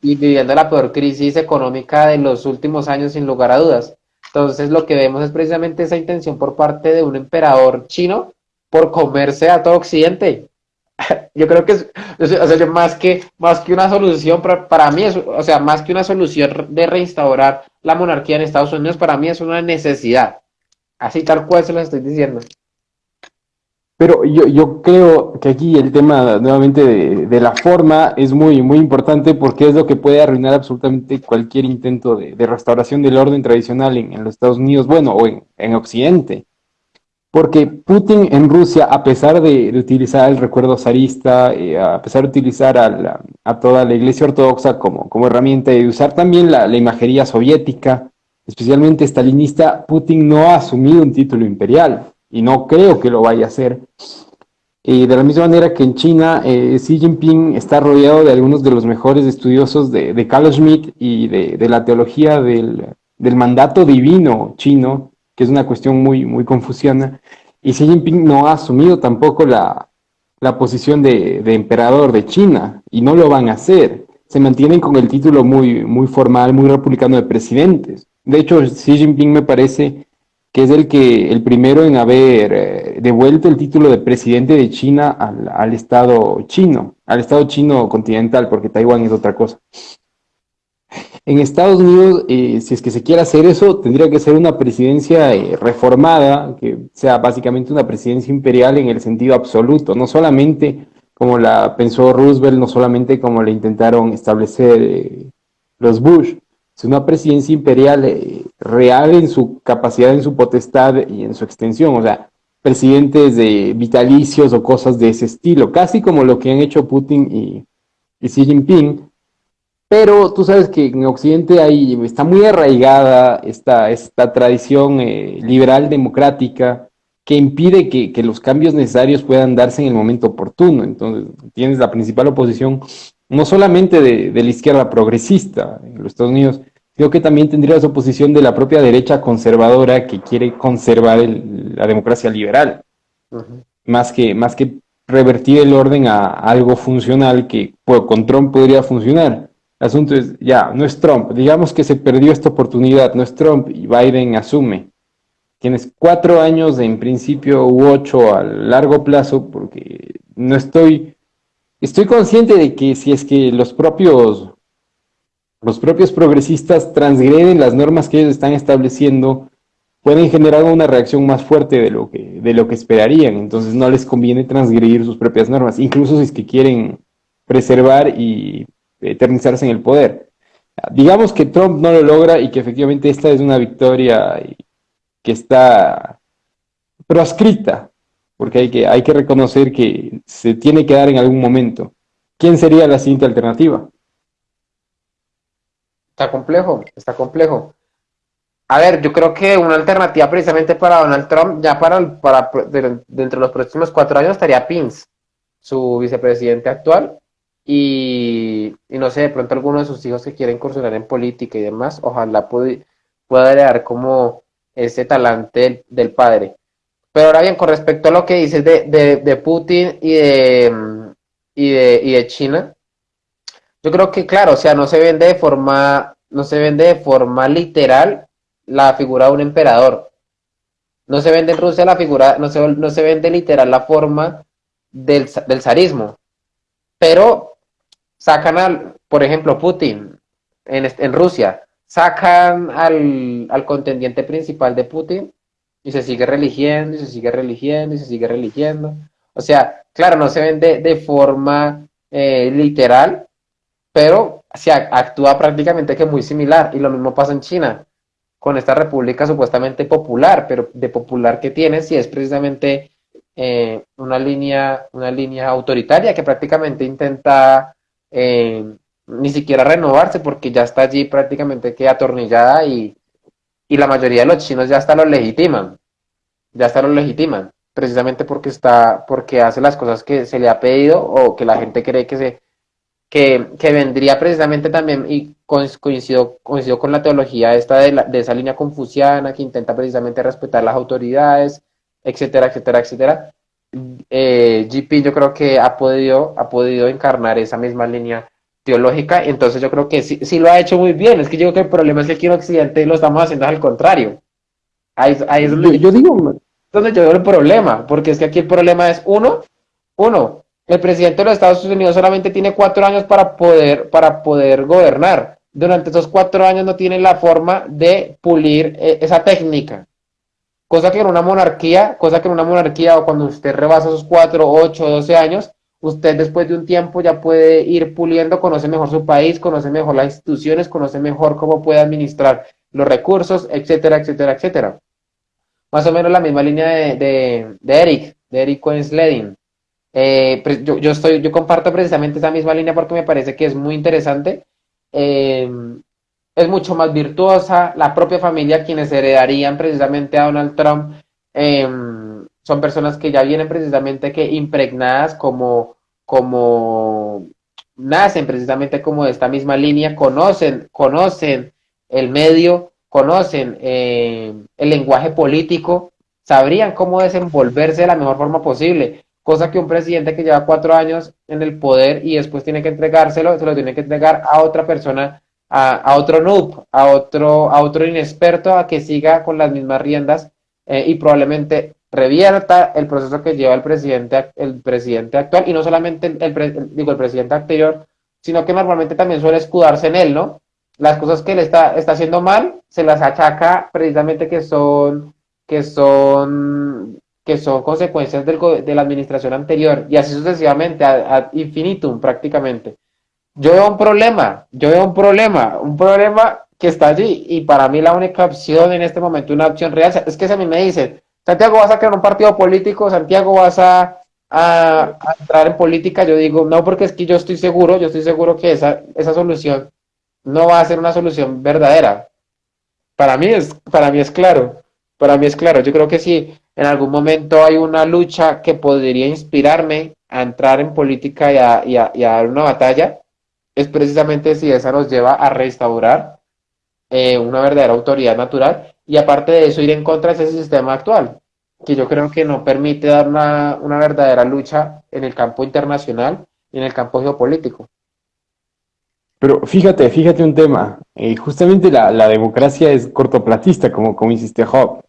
y viviendo la peor crisis económica de los últimos años sin lugar a dudas. Entonces lo que vemos es precisamente esa intención por parte de un emperador chino por comerse a todo Occidente. Yo creo que es, más que, más que una solución, para, para mí es, o sea, más que una solución de reinstaurar la monarquía en Estados Unidos, para mí es una necesidad. Así tal cual se lo estoy diciendo. Pero yo, yo creo que aquí el tema nuevamente de, la forma es muy, muy importante porque es lo que puede arruinar absolutamente cualquier intento de, restauración del orden tradicional en, los Estados Unidos, bueno, o en, Occidente. Porque Putin en Rusia, a pesar de, utilizar el recuerdo zarista, eh, a pesar de utilizar a, a, toda la iglesia ortodoxa como, como herramienta y usar también la, la imagería soviética, especialmente stalinista, Putin no ha asumido un título imperial y no creo que lo vaya a hacer. Y de la misma manera que en China, eh, Xi Jinping está rodeado de algunos de los mejores estudiosos de, de Carl Schmitt y de, la teología del, mandato divino chino, que es una cuestión muy, muy confusiana. Y Xi Jinping no ha asumido tampoco la, posición de, emperador de China, y no lo van a hacer. Se mantienen con el título muy, muy formal, muy republicano de presidentes. De hecho, Xi Jinping me parece que es el, que, el primero en haber eh, devuelto el título de presidente de China al, Estado chino, al Estado chino continental, porque Taiwán es otra cosa. En Estados Unidos, eh, si es que se quiere hacer eso, tendría que ser una presidencia eh, reformada, que sea básicamente una presidencia imperial en el sentido absoluto, no solamente como la pensó Roosevelt, no solamente como la intentaron establecer los Bush, es una presidencia imperial eh, real en su capacidad, en su potestad y en su extensión. O sea, presidentes de vitalicios o cosas de ese estilo, casi como lo que han hecho Putin y, Xi Jinping. Pero tú sabes que en Occidente hay, está muy arraigada esta, esta tradición eh, liberal democrática que impide que, que, los cambios necesarios puedan darse en el momento oportuno. Entonces, tienes la principal oposición no solamente de, la izquierda progresista en los Estados Unidos, creo que también tendría su oposición de la propia derecha conservadora que quiere conservar la democracia liberal, más, que, más que revertir el orden a, algo funcional que pues, con Trump podría funcionar. El asunto es, ya, no es Trump, digamos que se perdió esta oportunidad, no es Trump y Biden asume. Tienes cuatro años en principio u ocho a largo plazo porque no estoy estoy consciente de que si es que los propios, los propios progresistas transgreden las normas que ellos están estableciendo, pueden generar una reacción más fuerte de lo que, de lo que esperarían. Entonces no les conviene transgredir sus propias normas, incluso si es que quieren preservar y eternizarse en el poder. Digamos que Trump no lo logra y que efectivamente esta es una victoria que está proscrita porque hay que, hay que reconocer que se tiene que dar en algún momento. ¿Quién sería la siguiente alternativa? Está complejo, está complejo. A ver, yo creo que una alternativa precisamente para Donald Trump, ya para, para dentro de los próximos cuatro años, estaría Pence, su vicepresidente actual. Y, no sé, de pronto alguno de sus hijos que quieren incursionar en política y demás, ojalá pueda, pueda heredar como ese talante del padre. Pero ahora bien, con respecto a lo que dices de, Putin y de, y de, y de China, yo creo que claro, o sea, no se vende de forma, no se vende de forma literal la figura de un emperador. No se vende en Rusia la figura, no se, no se vende literal la forma del, del zarismo. Pero sacan al, por ejemplo, Putin en, en Rusia, sacan al, al contendiente principal de Putin y se sigue religiendo, y se sigue religiendo, y se sigue religiendo. O sea, claro, no se ven de, forma eh, literal, pero se actúa prácticamente que muy similar. Y lo mismo pasa en China, con esta república supuestamente popular, pero de popular que tiene, si es precisamente eh, una, línea, una línea autoritaria que prácticamente intenta eh, ni siquiera renovarse porque ya está allí prácticamente que atornillada y y la mayoría de los chinos ya hasta lo legitiman, ya hasta lo legitiman, precisamente porque está, porque hace las cosas que se le ha pedido o que la gente cree que se, que, que vendría precisamente también, y coincido, coincido con la teología esta de, de esa línea confuciana que intenta precisamente respetar las autoridades, etcétera, etcétera, etcétera. eh, yo creo que ha podido, ha podido encarnar esa misma línea teológica, entonces yo creo que sí, sí lo ha hecho muy bien, es que yo creo que el problema es que aquí en Occidente lo estamos haciendo al contrario. Ahí, ahí yo, digo, donde yo veo el problema, porque es que aquí el problema es uno, uno, el presidente de los Estados Unidos solamente tiene cuatro años para poder, para poder gobernar. Durante esos cuatro años no tiene la forma de pulir eh, esa técnica. Cosa que en una monarquía, cosa que en una monarquía o cuando usted rebasa esos cuatro, ocho, doce años, usted después de un tiempo ya puede ir puliendo, conoce mejor su país, conoce mejor las instituciones, conoce mejor cómo puede administrar los recursos, etcétera, etcétera, etcétera. Más o menos la misma línea de, Eric, de Eric Cohen eh, yo, yo, estoy, yo comparto precisamente esa misma línea porque me parece que es muy interesante. Eh, es mucho más virtuosa. La propia familia, quienes heredarían precisamente a Donald Trump, em, son personas que ya vienen precisamente que impregnadas como, como nacen precisamente como de esta misma línea, conocen, conocen el medio, conocen eh, el lenguaje político, sabrían cómo desenvolverse de la mejor forma posible, cosa que un presidente que lleva cuatro años en el poder y después tiene que entregárselo, se lo tiene que entregar a otra persona, a, otro noob, a otro, a otro inexperto, a que siga con las mismas riendas eh, y probablemente revierta el proceso que lleva el presidente, el presidente actual, y no solamente el, digo, el presidente anterior, sino que normalmente también suele escudarse en él, ¿no? Las cosas que él está, está haciendo mal, se las achaca precisamente que son, que son, que son consecuencias del, de la administración anterior, y así sucesivamente, ad, infinitum prácticamente. Yo veo un problema, yo veo un problema, un problema que está allí, y para mí la única opción en este momento, una opción real, es que a mí me dicen, Santiago, vas a crear un partido político, Santiago, vas a, entrar en política. Yo digo, no, porque es que yo estoy seguro, yo estoy seguro que esa, esa solución no va a ser una solución verdadera. Para mí es, para mí es claro, para mí es claro. Yo creo que si en algún momento hay una lucha que podría inspirarme a entrar en política y a, dar una batalla, es precisamente si esa nos lleva a restaurar eh, una verdadera autoridad natural y aparte de eso ir en contra de ese sistema actual, que yo creo que no permite dar una, verdadera lucha en el campo internacional y en el campo geopolítico. Pero fíjate, fíjate un tema, eh, justamente la, democracia es cortoplatista, como, como insiste Hobbes,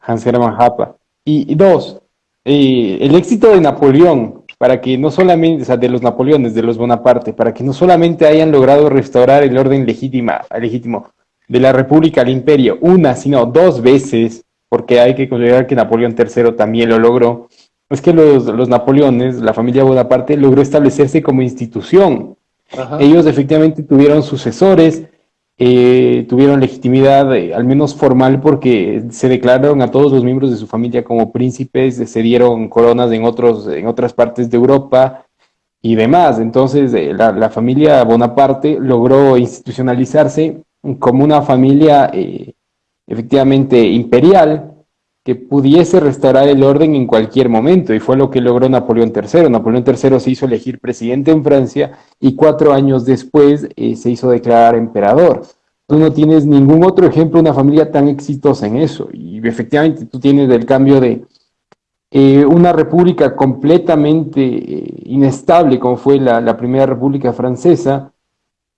Hans Hermann Hoppe. Y, dos, eh, el éxito de Napoleón, para que no solamente, o sea, de los Napoleones, de los Bonaparte, para que no solamente hayan logrado restaurar el orden legítima, legítimo, de la República al Imperio una, sino dos veces, porque hay que considerar que Napoleón III también lo logró, es que los, los Napoleones, la familia Bonaparte, logró establecerse como institución. Ellos efectivamente tuvieron sucesores, eh, tuvieron legitimidad, eh, al menos formal, porque se declararon a todos los miembros de su familia como príncipes, se dieron coronas en, otros, en otras partes de Europa y demás. Entonces, eh, la, la, familia Bonaparte logró institucionalizarse como una familia eh, efectivamente imperial que pudiese restaurar el orden en cualquier momento, y fue lo que logró Napoleón III. Napoleón III se hizo elegir presidente en Francia y cuatro años después eh, se hizo declarar emperador. Tú no tienes ningún otro ejemplo de una familia tan exitosa en eso, y efectivamente tú tienes el cambio de eh, una república completamente inestable, como fue la, la, primera república francesa,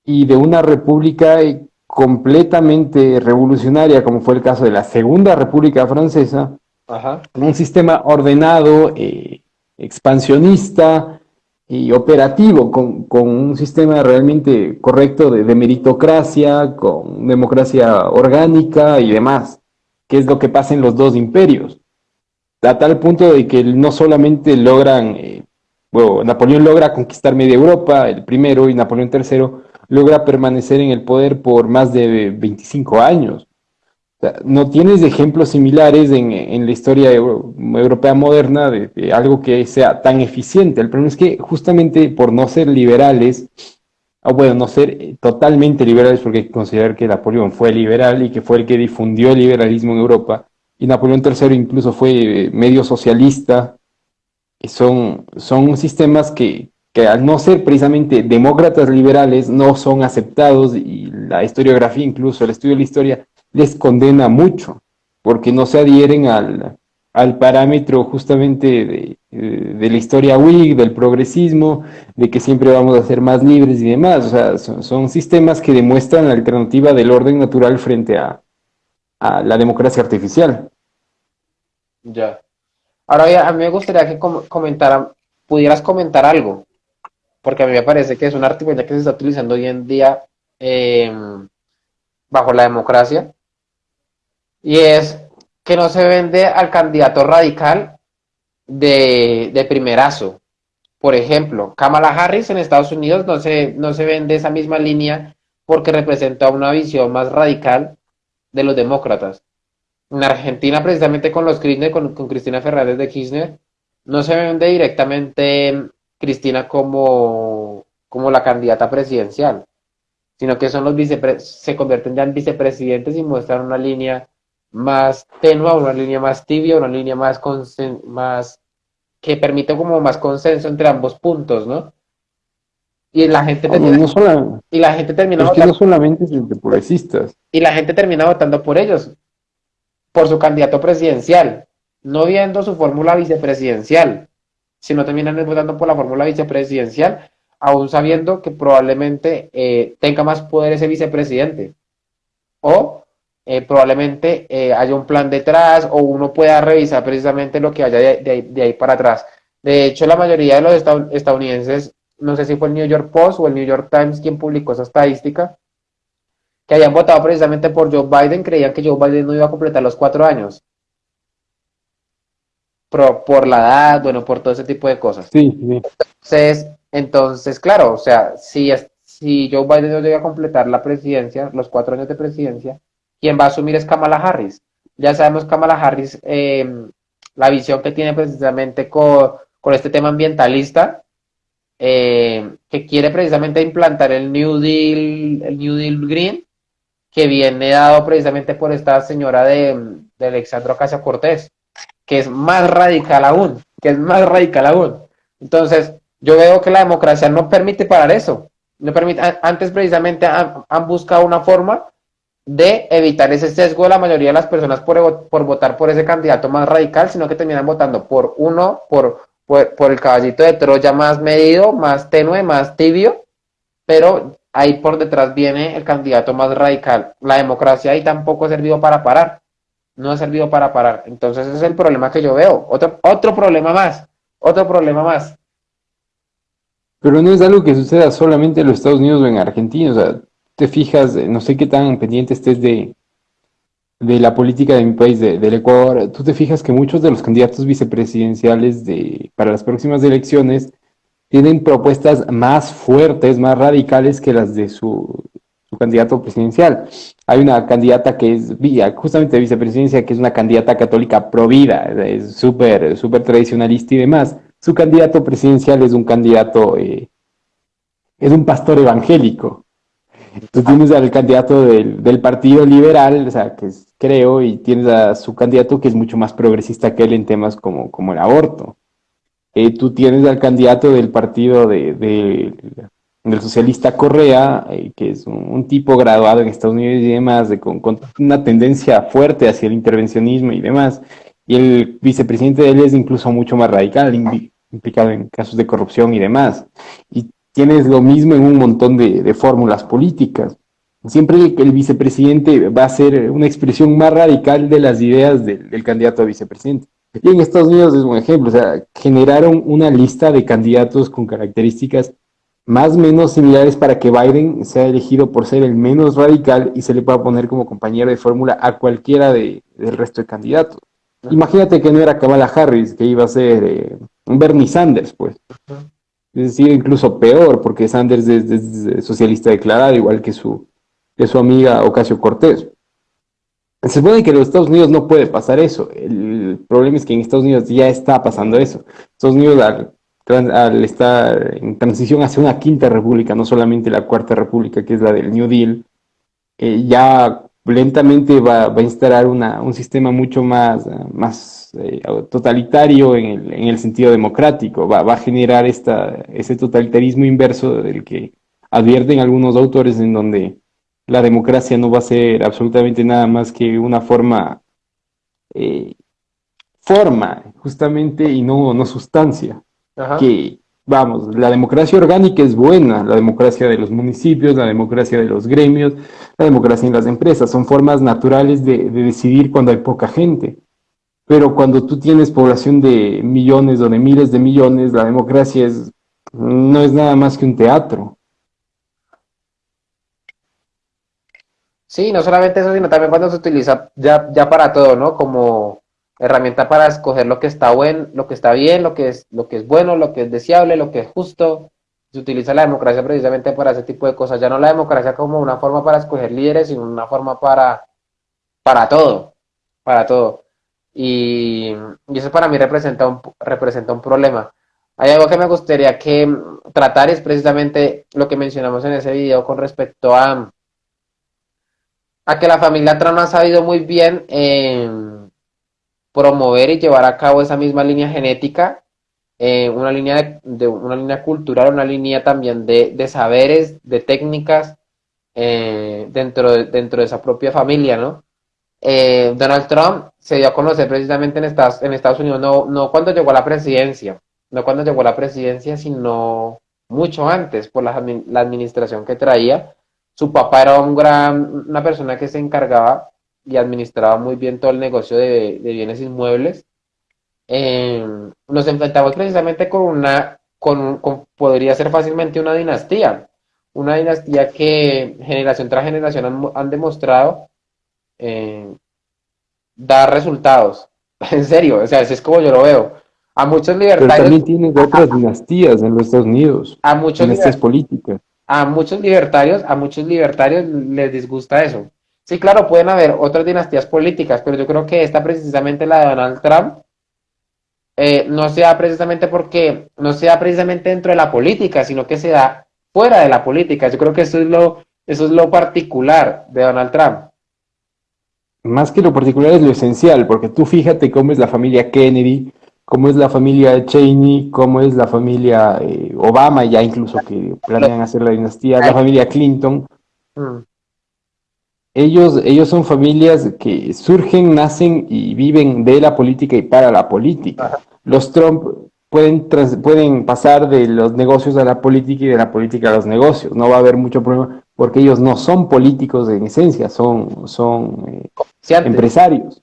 y de una república completamente revolucionaria, como fue el caso de la Segunda República Francesa, un sistema ordenado, eh, expansionista y operativo, con, un sistema realmente correcto de, meritocracia, con democracia orgánica y demás, que es lo que pasa en los dos imperios. A tal punto de que no solamente logran, eh, bueno, Napoleón logra conquistar media Europa, el primero, y Napoleón III logra permanecer en el poder por más de 25 años. no tienes ejemplos similares en, la historia europea moderna de, algo que sea tan eficiente. El problema es que justamente por no ser liberales, o bueno, no ser totalmente liberales, porque hay que considerar que Napoleón fue liberal y que fue el que difundió el liberalismo en Europa, y Napoleón III incluso fue medio socialista, son, son sistemas que, que al no ser precisamente demócratas liberales no son aceptados y la historiografía, incluso el estudio de la historia, les condena mucho, porque no se adhieren al, al parámetro justamente de, la historia Whig, del progresismo, de que siempre vamos a ser más libres y demás. O sea, son, sistemas que demuestran la alternativa del orden natural frente a, la democracia artificial. Ya. Ahora, a mí me gustaría que comentara, pudieras comentar algo, porque a mí me parece que es una artimaña que se está utilizando hoy en día em, bajo la democracia, y es que no se vende al candidato radical de, de primerazo. Por ejemplo, Kamala Harris en Estados Unidos no se, no se vende esa misma línea porque representa una visión más radical de los demócratas. En Argentina, precisamente con los Kirchner, con, con Cristina Fernández de Kirchner, no se vende directamente Cristina como, como la candidata presidencial, sino que son los se convierten ya en vicepresidentes y muestran una línea más tenue, una línea más tibia, una línea más, más que permite como más consenso entre ambos puntos, ¿no? Y la gente termina, y la gente termina votando, no solamente entre progresistas. Y la gente termina votando por ellos, por su candidato presidencial no viendo su fórmula vicepresidencial, sino terminan votando por la fórmula vicepresidencial, aún sabiendo que probablemente eh, tenga más poder ese vicepresidente. O eh, probablemente eh, haya un plan detrás o uno pueda revisar precisamente lo que haya de, ahí para atrás. De hecho, la mayoría de los estadounidenses, no sé si fue el New York Post o el New York Times quien publicó esa estadística, que habían votado precisamente por Joe Biden, creían que Joe Biden no iba a completar los cuatro años por, la edad, bueno, por todo ese tipo de cosas. Sí, Entonces, entonces, claro, o sea, si, si Joe Biden no llega a completar la presidencia, los cuatro años de presidencia, quien va a asumir es Kamala Harris. Ya sabemos Kamala Harris, em, la visión que tiene precisamente con, este tema ambientalista, em, que quiere precisamente implantar el New Deal, el New Deal Green, que viene dado precisamente por esta señora de, de Alexandra Ocasio Cortés que es más radical aún, que es más radical aún. Entonces, yo veo que la democracia no permite parar eso. No permite, antes precisamente han, buscado una forma de evitar ese sesgo de la mayoría de las personas por, por votar por ese candidato más radical, sino que terminan votando por uno, por, por, el caballito de Troya más medido, más tenue, más tibio, pero ahí por detrás viene el candidato más radical. La democracia ahí tampoco ha servido para parar no ha servido para parar. Entonces ese es el problema que yo veo. Otro, otro problema más, otro problema más. Pero no es algo que suceda solamente en los Estados Unidos o en Argentina. O sea, te fijas, no sé qué tan pendiente estés de, de la política de mi país, del Ecuador. Tú te fijas que muchos de los candidatos vicepresidenciales de, para las próximas elecciones tienen propuestas más fuertes, más radicales que las de su, candidato presidencial. Hay una candidata que es justamente de vicepresidencia, que es una candidata católica provida, es súper súper tradicionalista y demás. Su candidato presidencial es un candidato, eh, es un pastor evangélico. Tú tienes al candidato del, Partido Liberal, o sea, que es, creo, y tienes a su candidato que es mucho más progresista que él en temas como, como el aborto. Eh, tú tienes al candidato del partido de del socialista Correa, eh, que es un, tipo graduado en Estados Unidos y demás, de, con, una tendencia fuerte hacia el intervencionismo y demás. Y el vicepresidente de él es incluso mucho más radical, implicado en casos de corrupción y demás. Y tienes lo mismo en un montón de, fórmulas políticas. Siempre el, vicepresidente va a ser una expresión más radical de las ideas del candidato a vicepresidente. Y en Estados Unidos es un ejemplo, o sea, generaron una lista de candidatos con características más o menos similares para que Biden sea elegido por ser el menos radical y se le pueda poner como compañero de fórmula a cualquiera de, del resto de candidatos. Imagínate que no era Kamala Harris, que iba a ser eh, Bernie Sanders, pues. Es decir, incluso peor, porque Sanders es, socialista declarado, igual que su, que su amiga Ocasio Cortés. Se supone que en los Estados Unidos no puede pasar eso. El problema es que en Estados Unidos ya está pasando eso. Estados Unidos, al estar en transición hacia una quinta república, no solamente la cuarta república, que es la del New Deal, eh, ya lentamente va, a instalar un sistema mucho más, más eh, totalitario en el, sentido democrático, va, a generar esta, ese totalitarismo inverso del que advierten algunos autores en donde la democracia no va a ser absolutamente nada más que una forma eh, forma, justamente, y no, no sustancia. Que, vamos, la democracia orgánica es buena, la democracia de los municipios, la democracia de los gremios, la democracia en las empresas, son formas naturales de, de decidir cuando hay poca gente. Pero cuando tú tienes población de millones o de miles de millones, la democracia es, no es nada más que un teatro. Sí, no solamente eso, sino también cuando se utiliza ya, ya para todo, ¿no? Como herramienta para escoger lo que está bueno, lo que está bien, lo que es, lo que es bueno, lo que es deseable, lo que es justo. Se utiliza la democracia precisamente para ese tipo de cosas. Ya no la democracia como una forma para escoger líderes, sino una forma para, para todo, para todo. Y, eso para mí representa un, representa un problema. Hay algo que me gustaría que tratar es precisamente lo que mencionamos en ese video con respecto a, a que la familia Trump ha sabido muy bien eh, promover y llevar a cabo esa misma línea genética, eh, una, línea de, una línea cultural, una línea también de, saberes, de técnicas eh, dentro, de, dentro de esa propia familia, ¿no? Eh, Donald Trump se dio a conocer precisamente en Estados, en Estados Unidos, no, no cuando llegó a la presidencia, no cuando llegó a la presidencia, sino mucho antes por la, la administración que traía. Su papá era un gran, una persona que se encargaba y administraba muy bien todo el negocio de, bienes inmuebles, eh, nos enfrentamos precisamente con una, con, podría ser fácilmente una dinastía, una dinastía que generación tras generación han, demostrado eh, dar resultados. En serio, o sea, así es como yo lo veo. A muchos libertarios. Pero también tienen otras dinastías en los Estados Unidos. A muchos dinastías políticas. A muchos libertarios, a muchos libertarios les disgusta eso. Sí, claro, pueden haber otras dinastías políticas, pero yo creo que esta precisamente la de Donald Trump eh, no sea precisamente porque no sea precisamente dentro de la política, sino que se da fuera de la política. Yo creo que eso es lo, eso es lo particular de Donald Trump. Más que lo particular es lo esencial, porque tú fíjate cómo es la familia Kennedy, cómo es la familia Cheney, cómo es la familia eh, Obama, ya incluso que planean hacer la dinastía, la familia Clinton. Mm ellos, ellos son familias que surgen, nacen y viven de la política y para la política. Los Trump pueden, pueden pasar de los negocios a la política y de la política a los negocios. No va a haber mucho problema porque ellos no son políticos en esencia, son, son eh, empresarios.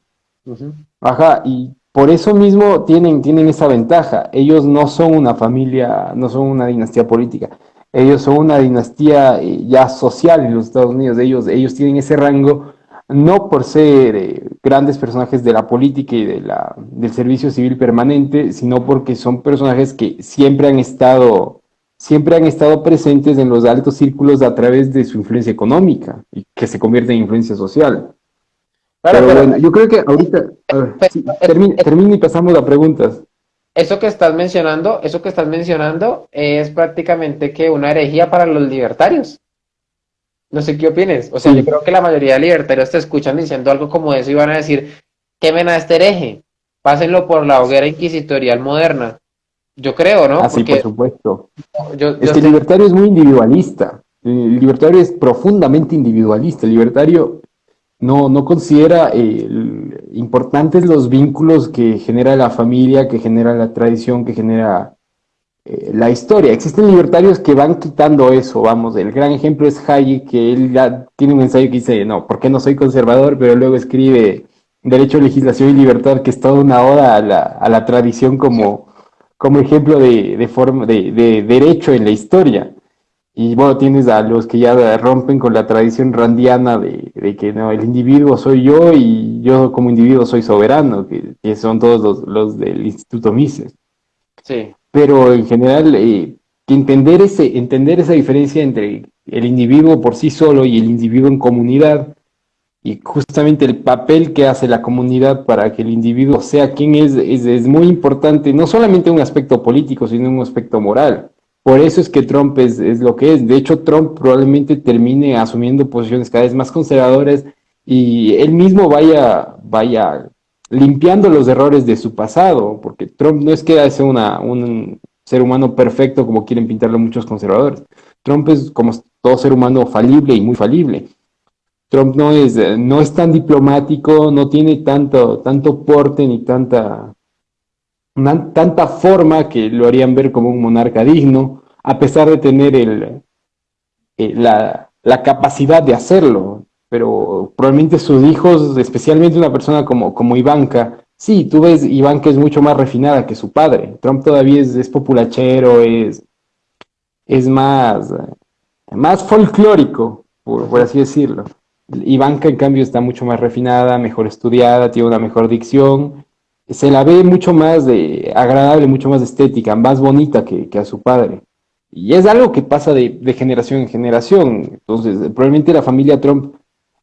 Ajá, y por eso mismo tienen, tienen esa ventaja. Ellos no son una familia, no son una dinastía política. Ellos son una dinastía eh, ya social en los Estados Unidos. Ellos, ellos tienen ese rango no por ser eh, grandes personajes de la política y de la, del servicio civil permanente, sino porque son personajes que siempre han estado siempre han estado presentes en los altos círculos a través de su influencia económica y que se convierte en influencia social. pero, bueno, yo creo que ahorita, termina y pasamos a preguntas eso que estás mencionando, eso que estás mencionando es prácticamente que una herejía para los libertarios. No sé qué opines. O sea, yo creo que la mayoría de libertarios te escuchan diciendo algo como eso y van a decir, quemen a este hereje, pásenlo por la hoguera inquisitorial moderna. Yo creo, ¿no? Así, por supuesto. es que el libertario es muy individualista. El libertario es profundamente individualista. El libertario no, no considera eh, importantes los vínculos que genera la familia, que genera la tradición, que genera eh, la historia. Existen libertarios que van quitando eso, vamos, el gran ejemplo es Hayek, que él ya tiene un ensayo que dice, no, ¿por qué no soy conservador? Pero luego escribe Derecho, Legislación y Libertad, que es toda una oda a la, a la tradición como, como ejemplo de, de, forma, de, de derecho en la historia. Y bueno, tienes a los que ya rompen con la tradición randiana de, que no, el individuo soy yo y yo como individuo soy soberano, que, son todos los, del Instituto Mises. Sí. Pero en general, eh, entender, ese, entender esa diferencia entre el individuo por sí solo y el individuo en comunidad, y justamente el papel que hace la comunidad para que el individuo sea quien es, es, es muy importante, no solamente un aspecto político, sino un aspecto moral. Por eso es que Trump es, lo que es. De hecho, Trump probablemente termine asumiendo posiciones cada vez más conservadoras y él mismo vaya, vaya limpiando los errores de su pasado, porque Trump no es que sea una, un ser humano perfecto como quieren pintarlo muchos conservadores. Trump es como todo ser humano falible y muy falible. Trump no es, no es tan diplomático, no tiene tanto, tanto porte ni tanta tanta forma que lo harían ver como un monarca digno, a pesar de tener el, eh, la, la, capacidad de hacerlo. Pero probablemente sus hijos, especialmente una persona como, como Ivanka, sí, tú ves Ivanka es mucho más refinada que su padre. Trump todavía es, es populachero, es, es más, más folclórico, por, por así decirlo. Ivanka, en cambio, está mucho más refinada, mejor estudiada, tiene una mejor dicción. Se la ve mucho más de, agradable, mucho más estética, más bonita que, a su padre. Y es algo que pasa de, generación en generación. Entonces, probablemente la familia Trump,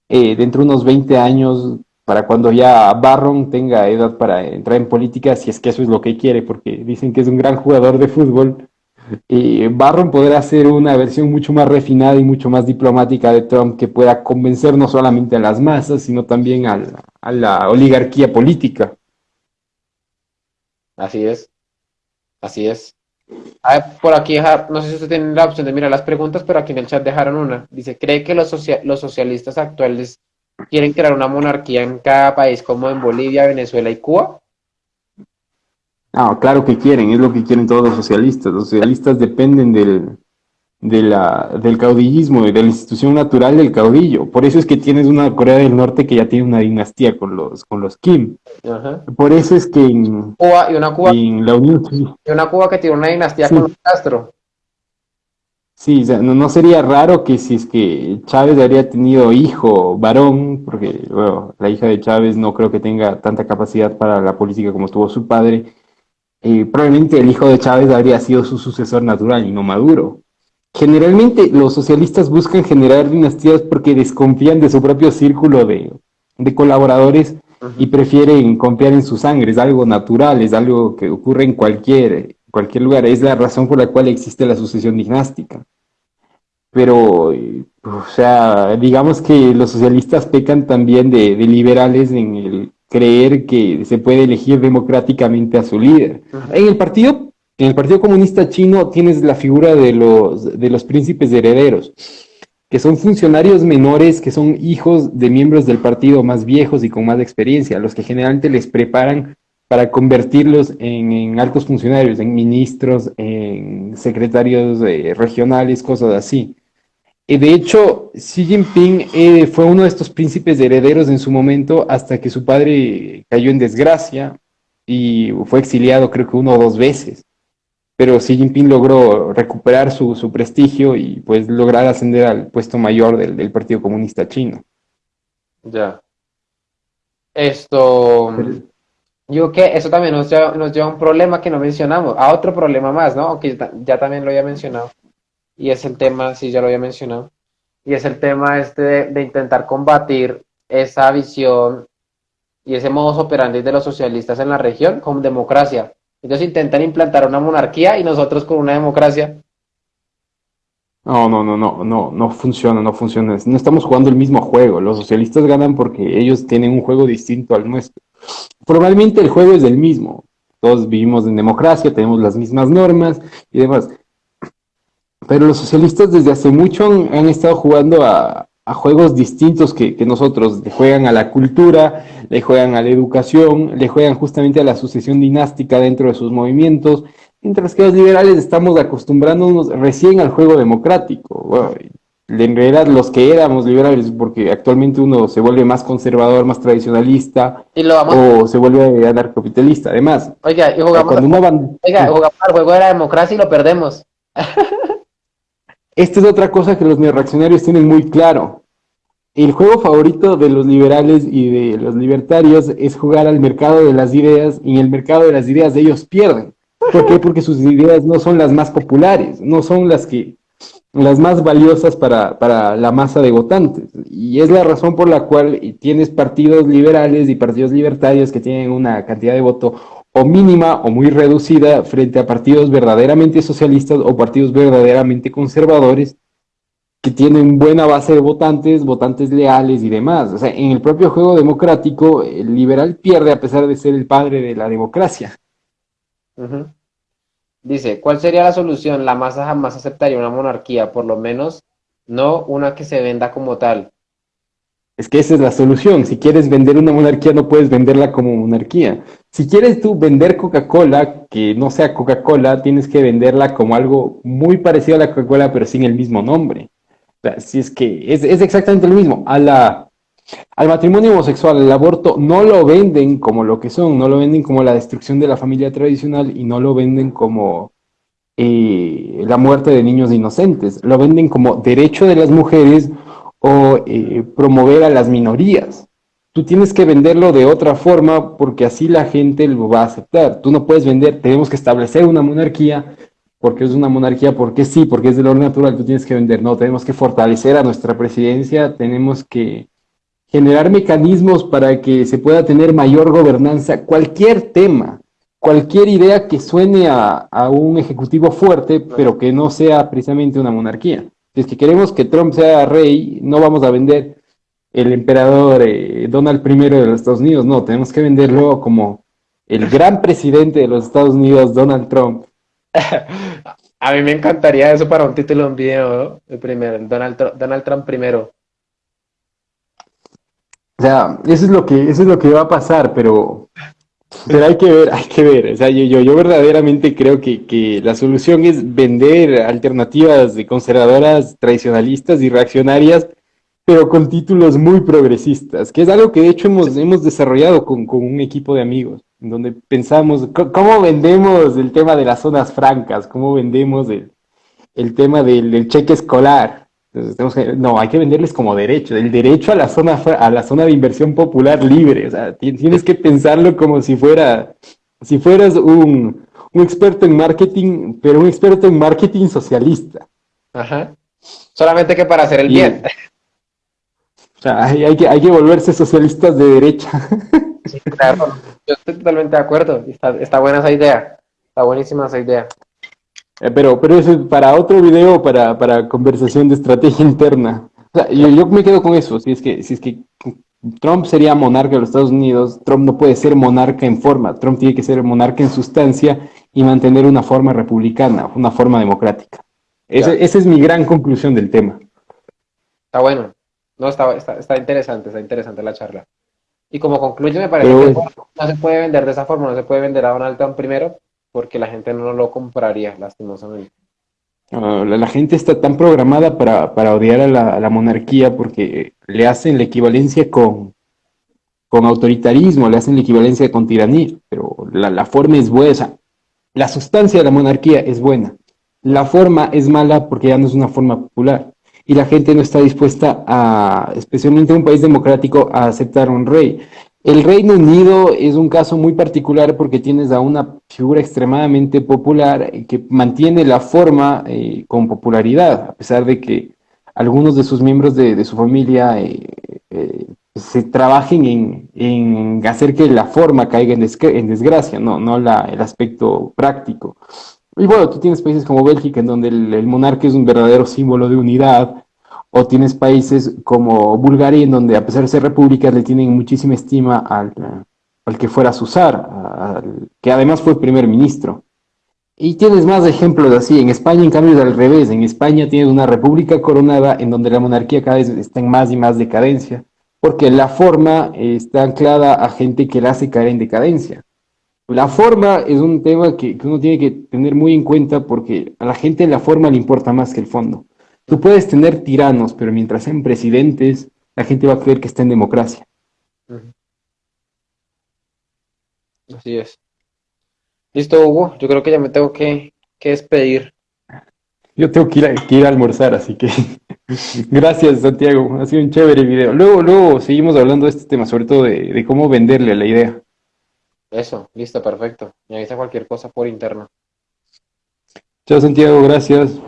eh, dentro de unos 20 años, para cuando ya Barron tenga edad para entrar en política, si es que eso es lo que quiere, porque dicen que es un gran jugador de fútbol, y Barron podrá hacer una versión mucho más refinada y mucho más diplomática de Trump que pueda convencer no solamente a las masas, sino también a la, oligarquía política. Así es, así es. por aquí, no sé si usted tiene la opción de mirar las preguntas, pero aquí en el chat dejaron una. Dice, ¿cree que los, los socialistas actuales quieren crear una monarquía en cada país como en Bolivia, Venezuela y Cuba? Ah, claro que quieren, es lo que quieren todos los socialistas. Los socialistas dependen del, de la, del caudillismo y de la institución natural del caudillo. Por eso es que tienes una Corea del Norte que ya tiene una dinastía con los, con los Kim. Por eso es que en, Cuba, y una Cuba, la Unión y una Cuba que tiene una dinastía con los Castro. Sí, no, sería raro que si es que Chávez habría tenido hijo varón, porque bueno, la hija de Chávez no creo que tenga tanta capacidad para la política como tuvo su padre, eh, probablemente el hijo de Chávez habría sido su sucesor natural y no Maduro. Generalmente los socialistas buscan generar dinastías porque desconfían de su propio círculo de, colaboradores y prefieren confiar en su sangre, es algo natural, es algo que ocurre en cualquier, cualquier lugar, es la razón por la cual existe la sucesión dinástica. Pero, eh, o sea, digamos que los socialistas pecan también de liberales en el creer que se puede elegir democráticamente a su líder. En el partido, en el Partido Comunista Chino tienes la figura de los, de los príncipes herederos, que son funcionarios menores, que son hijos de miembros del partido más viejos y con más experiencia, los que generalmente les preparan para convertirlos en, altos funcionarios, en ministros, en secretarios eh, regionales, cosas así. De hecho, Xi Jinping eh, fue uno de estos príncipes herederos en su momento hasta que su padre cayó en desgracia y fue exiliado creo que uno o dos veces. Pero Xi Jinping logró recuperar su, prestigio y pues lograr ascender al puesto mayor del, Partido Comunista Chino. Ya. Esto... yo que eso también nos lleva, a un problema que no mencionamos, a otro problema más, ¿no? Aunque ya también lo había mencionado y es el tema, sí, ya lo había mencionado, y es el tema este de, intentar combatir esa visión y ese modus operandi de los socialistas en la región con democracia. Ellos intentan implantar una monarquía y nosotros con una democracia. No, no, no, no, no, no funciona, no funciona. No estamos jugando el mismo juego. Los socialistas ganan porque ellos tienen un juego distinto al nuestro. Probablemente el juego es el mismo. Todos vivimos en democracia, tenemos las mismas normas y demás. Pero los socialistas desde hace mucho han, estado jugando a, juegos distintos que, nosotros. Le juegan a la cultura, le juegan a la educación, le juegan justamente a la sucesión dinástica dentro de sus movimientos, mientras que los liberales estamos acostumbrándonos recién al juego democrático. en realidad los que éramos liberales, porque actualmente uno se vuelve más conservador, más tradicionalista, o se vuelve anarcocapitalista, además. Oiga, y jugamos, oiga, jugamos al juego de la democracia y lo perdemos. Esta es otra cosa que los neoreaccionarios tienen muy claro. El juego favorito de los liberales y de los libertarios es jugar al mercado de las ideas y en el mercado de las ideas ellos pierden. ¿Por qué? Porque sus ideas no son las más populares, no son las que las más valiosas para, para la masa de votantes. Y es la razón por la cual tienes partidos liberales y partidos libertarios que tienen una cantidad de voto o mínima o muy reducida frente a partidos verdaderamente socialistas o partidos verdaderamente conservadores que tienen buena base de votantes, votantes leales y demás. O sea, en el propio juego democrático, el liberal pierde a pesar de ser el padre de la democracia. Dice, ¿cuál sería la solución? La masa jamás aceptaría una monarquía, por lo menos no una que se venda como tal. Es que esa es la solución. Si quieres vender una monarquía, no puedes venderla como monarquía. Si quieres tú vender Coca-Cola, que no sea Coca-Cola, tienes que venderla como algo muy parecido a la Coca-Cola, pero sin el mismo nombre. Si es que es, es exactamente lo mismo. A la, al matrimonio homosexual, al aborto, no lo venden como lo que son, no lo venden como la destrucción de la familia tradicional y no lo venden como eh, la muerte de niños inocentes, lo venden como derecho de las mujeres o eh, promover a las minorías. Tú tienes que venderlo de otra forma porque así la gente lo va a aceptar. Tú no puedes vender, tenemos que establecer una monarquía porque es una monarquía, porque sí, porque es del orden natural, tú tienes que vender. No, tenemos que fortalecer a nuestra presidencia, tenemos que generar mecanismos para que se pueda tener mayor gobernanza, cualquier tema, cualquier idea que suene a, un ejecutivo fuerte, pero que no sea precisamente una monarquía. Si es que queremos que Trump sea rey, no vamos a vender el emperador eh, Donald I de los Estados Unidos, no, tenemos que venderlo como el gran presidente de los Estados Unidos, Donald Trump. A mí me encantaría eso para un título de un video, el primero, Donald, Donald Trump primero. O sea, eso es lo que, eso es lo que va a pasar, pero, pero hay que ver, hay que ver. O sea, yo, yo, yo verdaderamente creo que, que, la solución es vender alternativas de conservadoras, tradicionalistas y reaccionarias, pero con títulos muy progresistas, que es algo que de hecho hemos, hemos desarrollado con, con un equipo de amigos, en donde pensamos, ¿cómo vendemos el tema de las zonas francas? ¿Cómo vendemos el, el tema del, del cheque escolar? no, hay que venderles como derecho, el derecho a la zona a la zona de inversión popular libre. O sea, tienes que pensarlo como si fuera, si fueras un, experto en marketing, pero un experto en marketing socialista. Ajá. Solamente que para hacer el bien. O sea, hay, que, hay que volverse socialistas de derecha. Sí, claro. Yo estoy totalmente de acuerdo. Está, está buena esa idea. Está buenísima esa idea. Eh, pero, pero eso es para otro video, para, para conversación de estrategia interna. O sea, yo, yo, me quedo con eso. Si es, que, si es que Trump sería monarca de los Estados Unidos, Trump no puede ser monarca en forma. Trump tiene que ser monarca en sustancia y mantener una forma republicana, una forma democrática. esa es mi gran conclusión del tema. Está bueno. No, está, está, está interesante, está interesante la charla. Y como concluye, me parece que no se puede vender de esa forma, no se puede vender a Donald Trump primero, porque la gente no lo compraría, lastimosamente. Ah, la, gente está tan programada para, odiar a la, monarquía porque le hacen la equivalencia con, con autoritarismo, le hacen la equivalencia con tiranía, pero la, forma es buena, la sustancia de la monarquía es buena, la forma es mala porque ya no es una forma popular y la gente no está dispuesta a, especialmente en un país democrático, a aceptar un rey. El Reino Unido es un caso muy particular porque tienes a una figura extremadamente popular que mantiene la forma eh, con popularidad, a pesar de que algunos de sus miembros de, su familia eh, eh, se trabajen en, hacer que la forma caiga en, desgracia, no, no la, el aspecto práctico. Y bueno, tú tienes países como Bélgica en donde el monarca es un verdadero símbolo de unidad, o tienes países como Bulgaria, en donde a pesar de ser repúblicas le tienen muchísima estima al, al que fuera Susar, que además fue primer ministro. Y tienes más ejemplos así. En España, en cambio, es al revés. En España tienes una república coronada en donde la monarquía cada vez está en más y más decadencia, porque la forma está anclada a gente que la hace caer en decadencia. La forma es un tema que, que uno tiene que tener muy en cuenta porque a la gente la forma le importa más que el fondo. Tú puedes tener tiranos, pero mientras sean presidentes, la gente va a creer que está en democracia. Así es. Listo, Hugo. Yo creo que ya me tengo que, despedir. Yo tengo que ir, a, ir a almorzar, así que gracias, Santiago. Ha sido un chévere video. Luego, luego seguimos hablando de este tema, sobre todo de, de cómo venderle la idea. Eso, listo, perfecto. Me avisa cualquier cosa por interno. Chao, Santiago, gracias.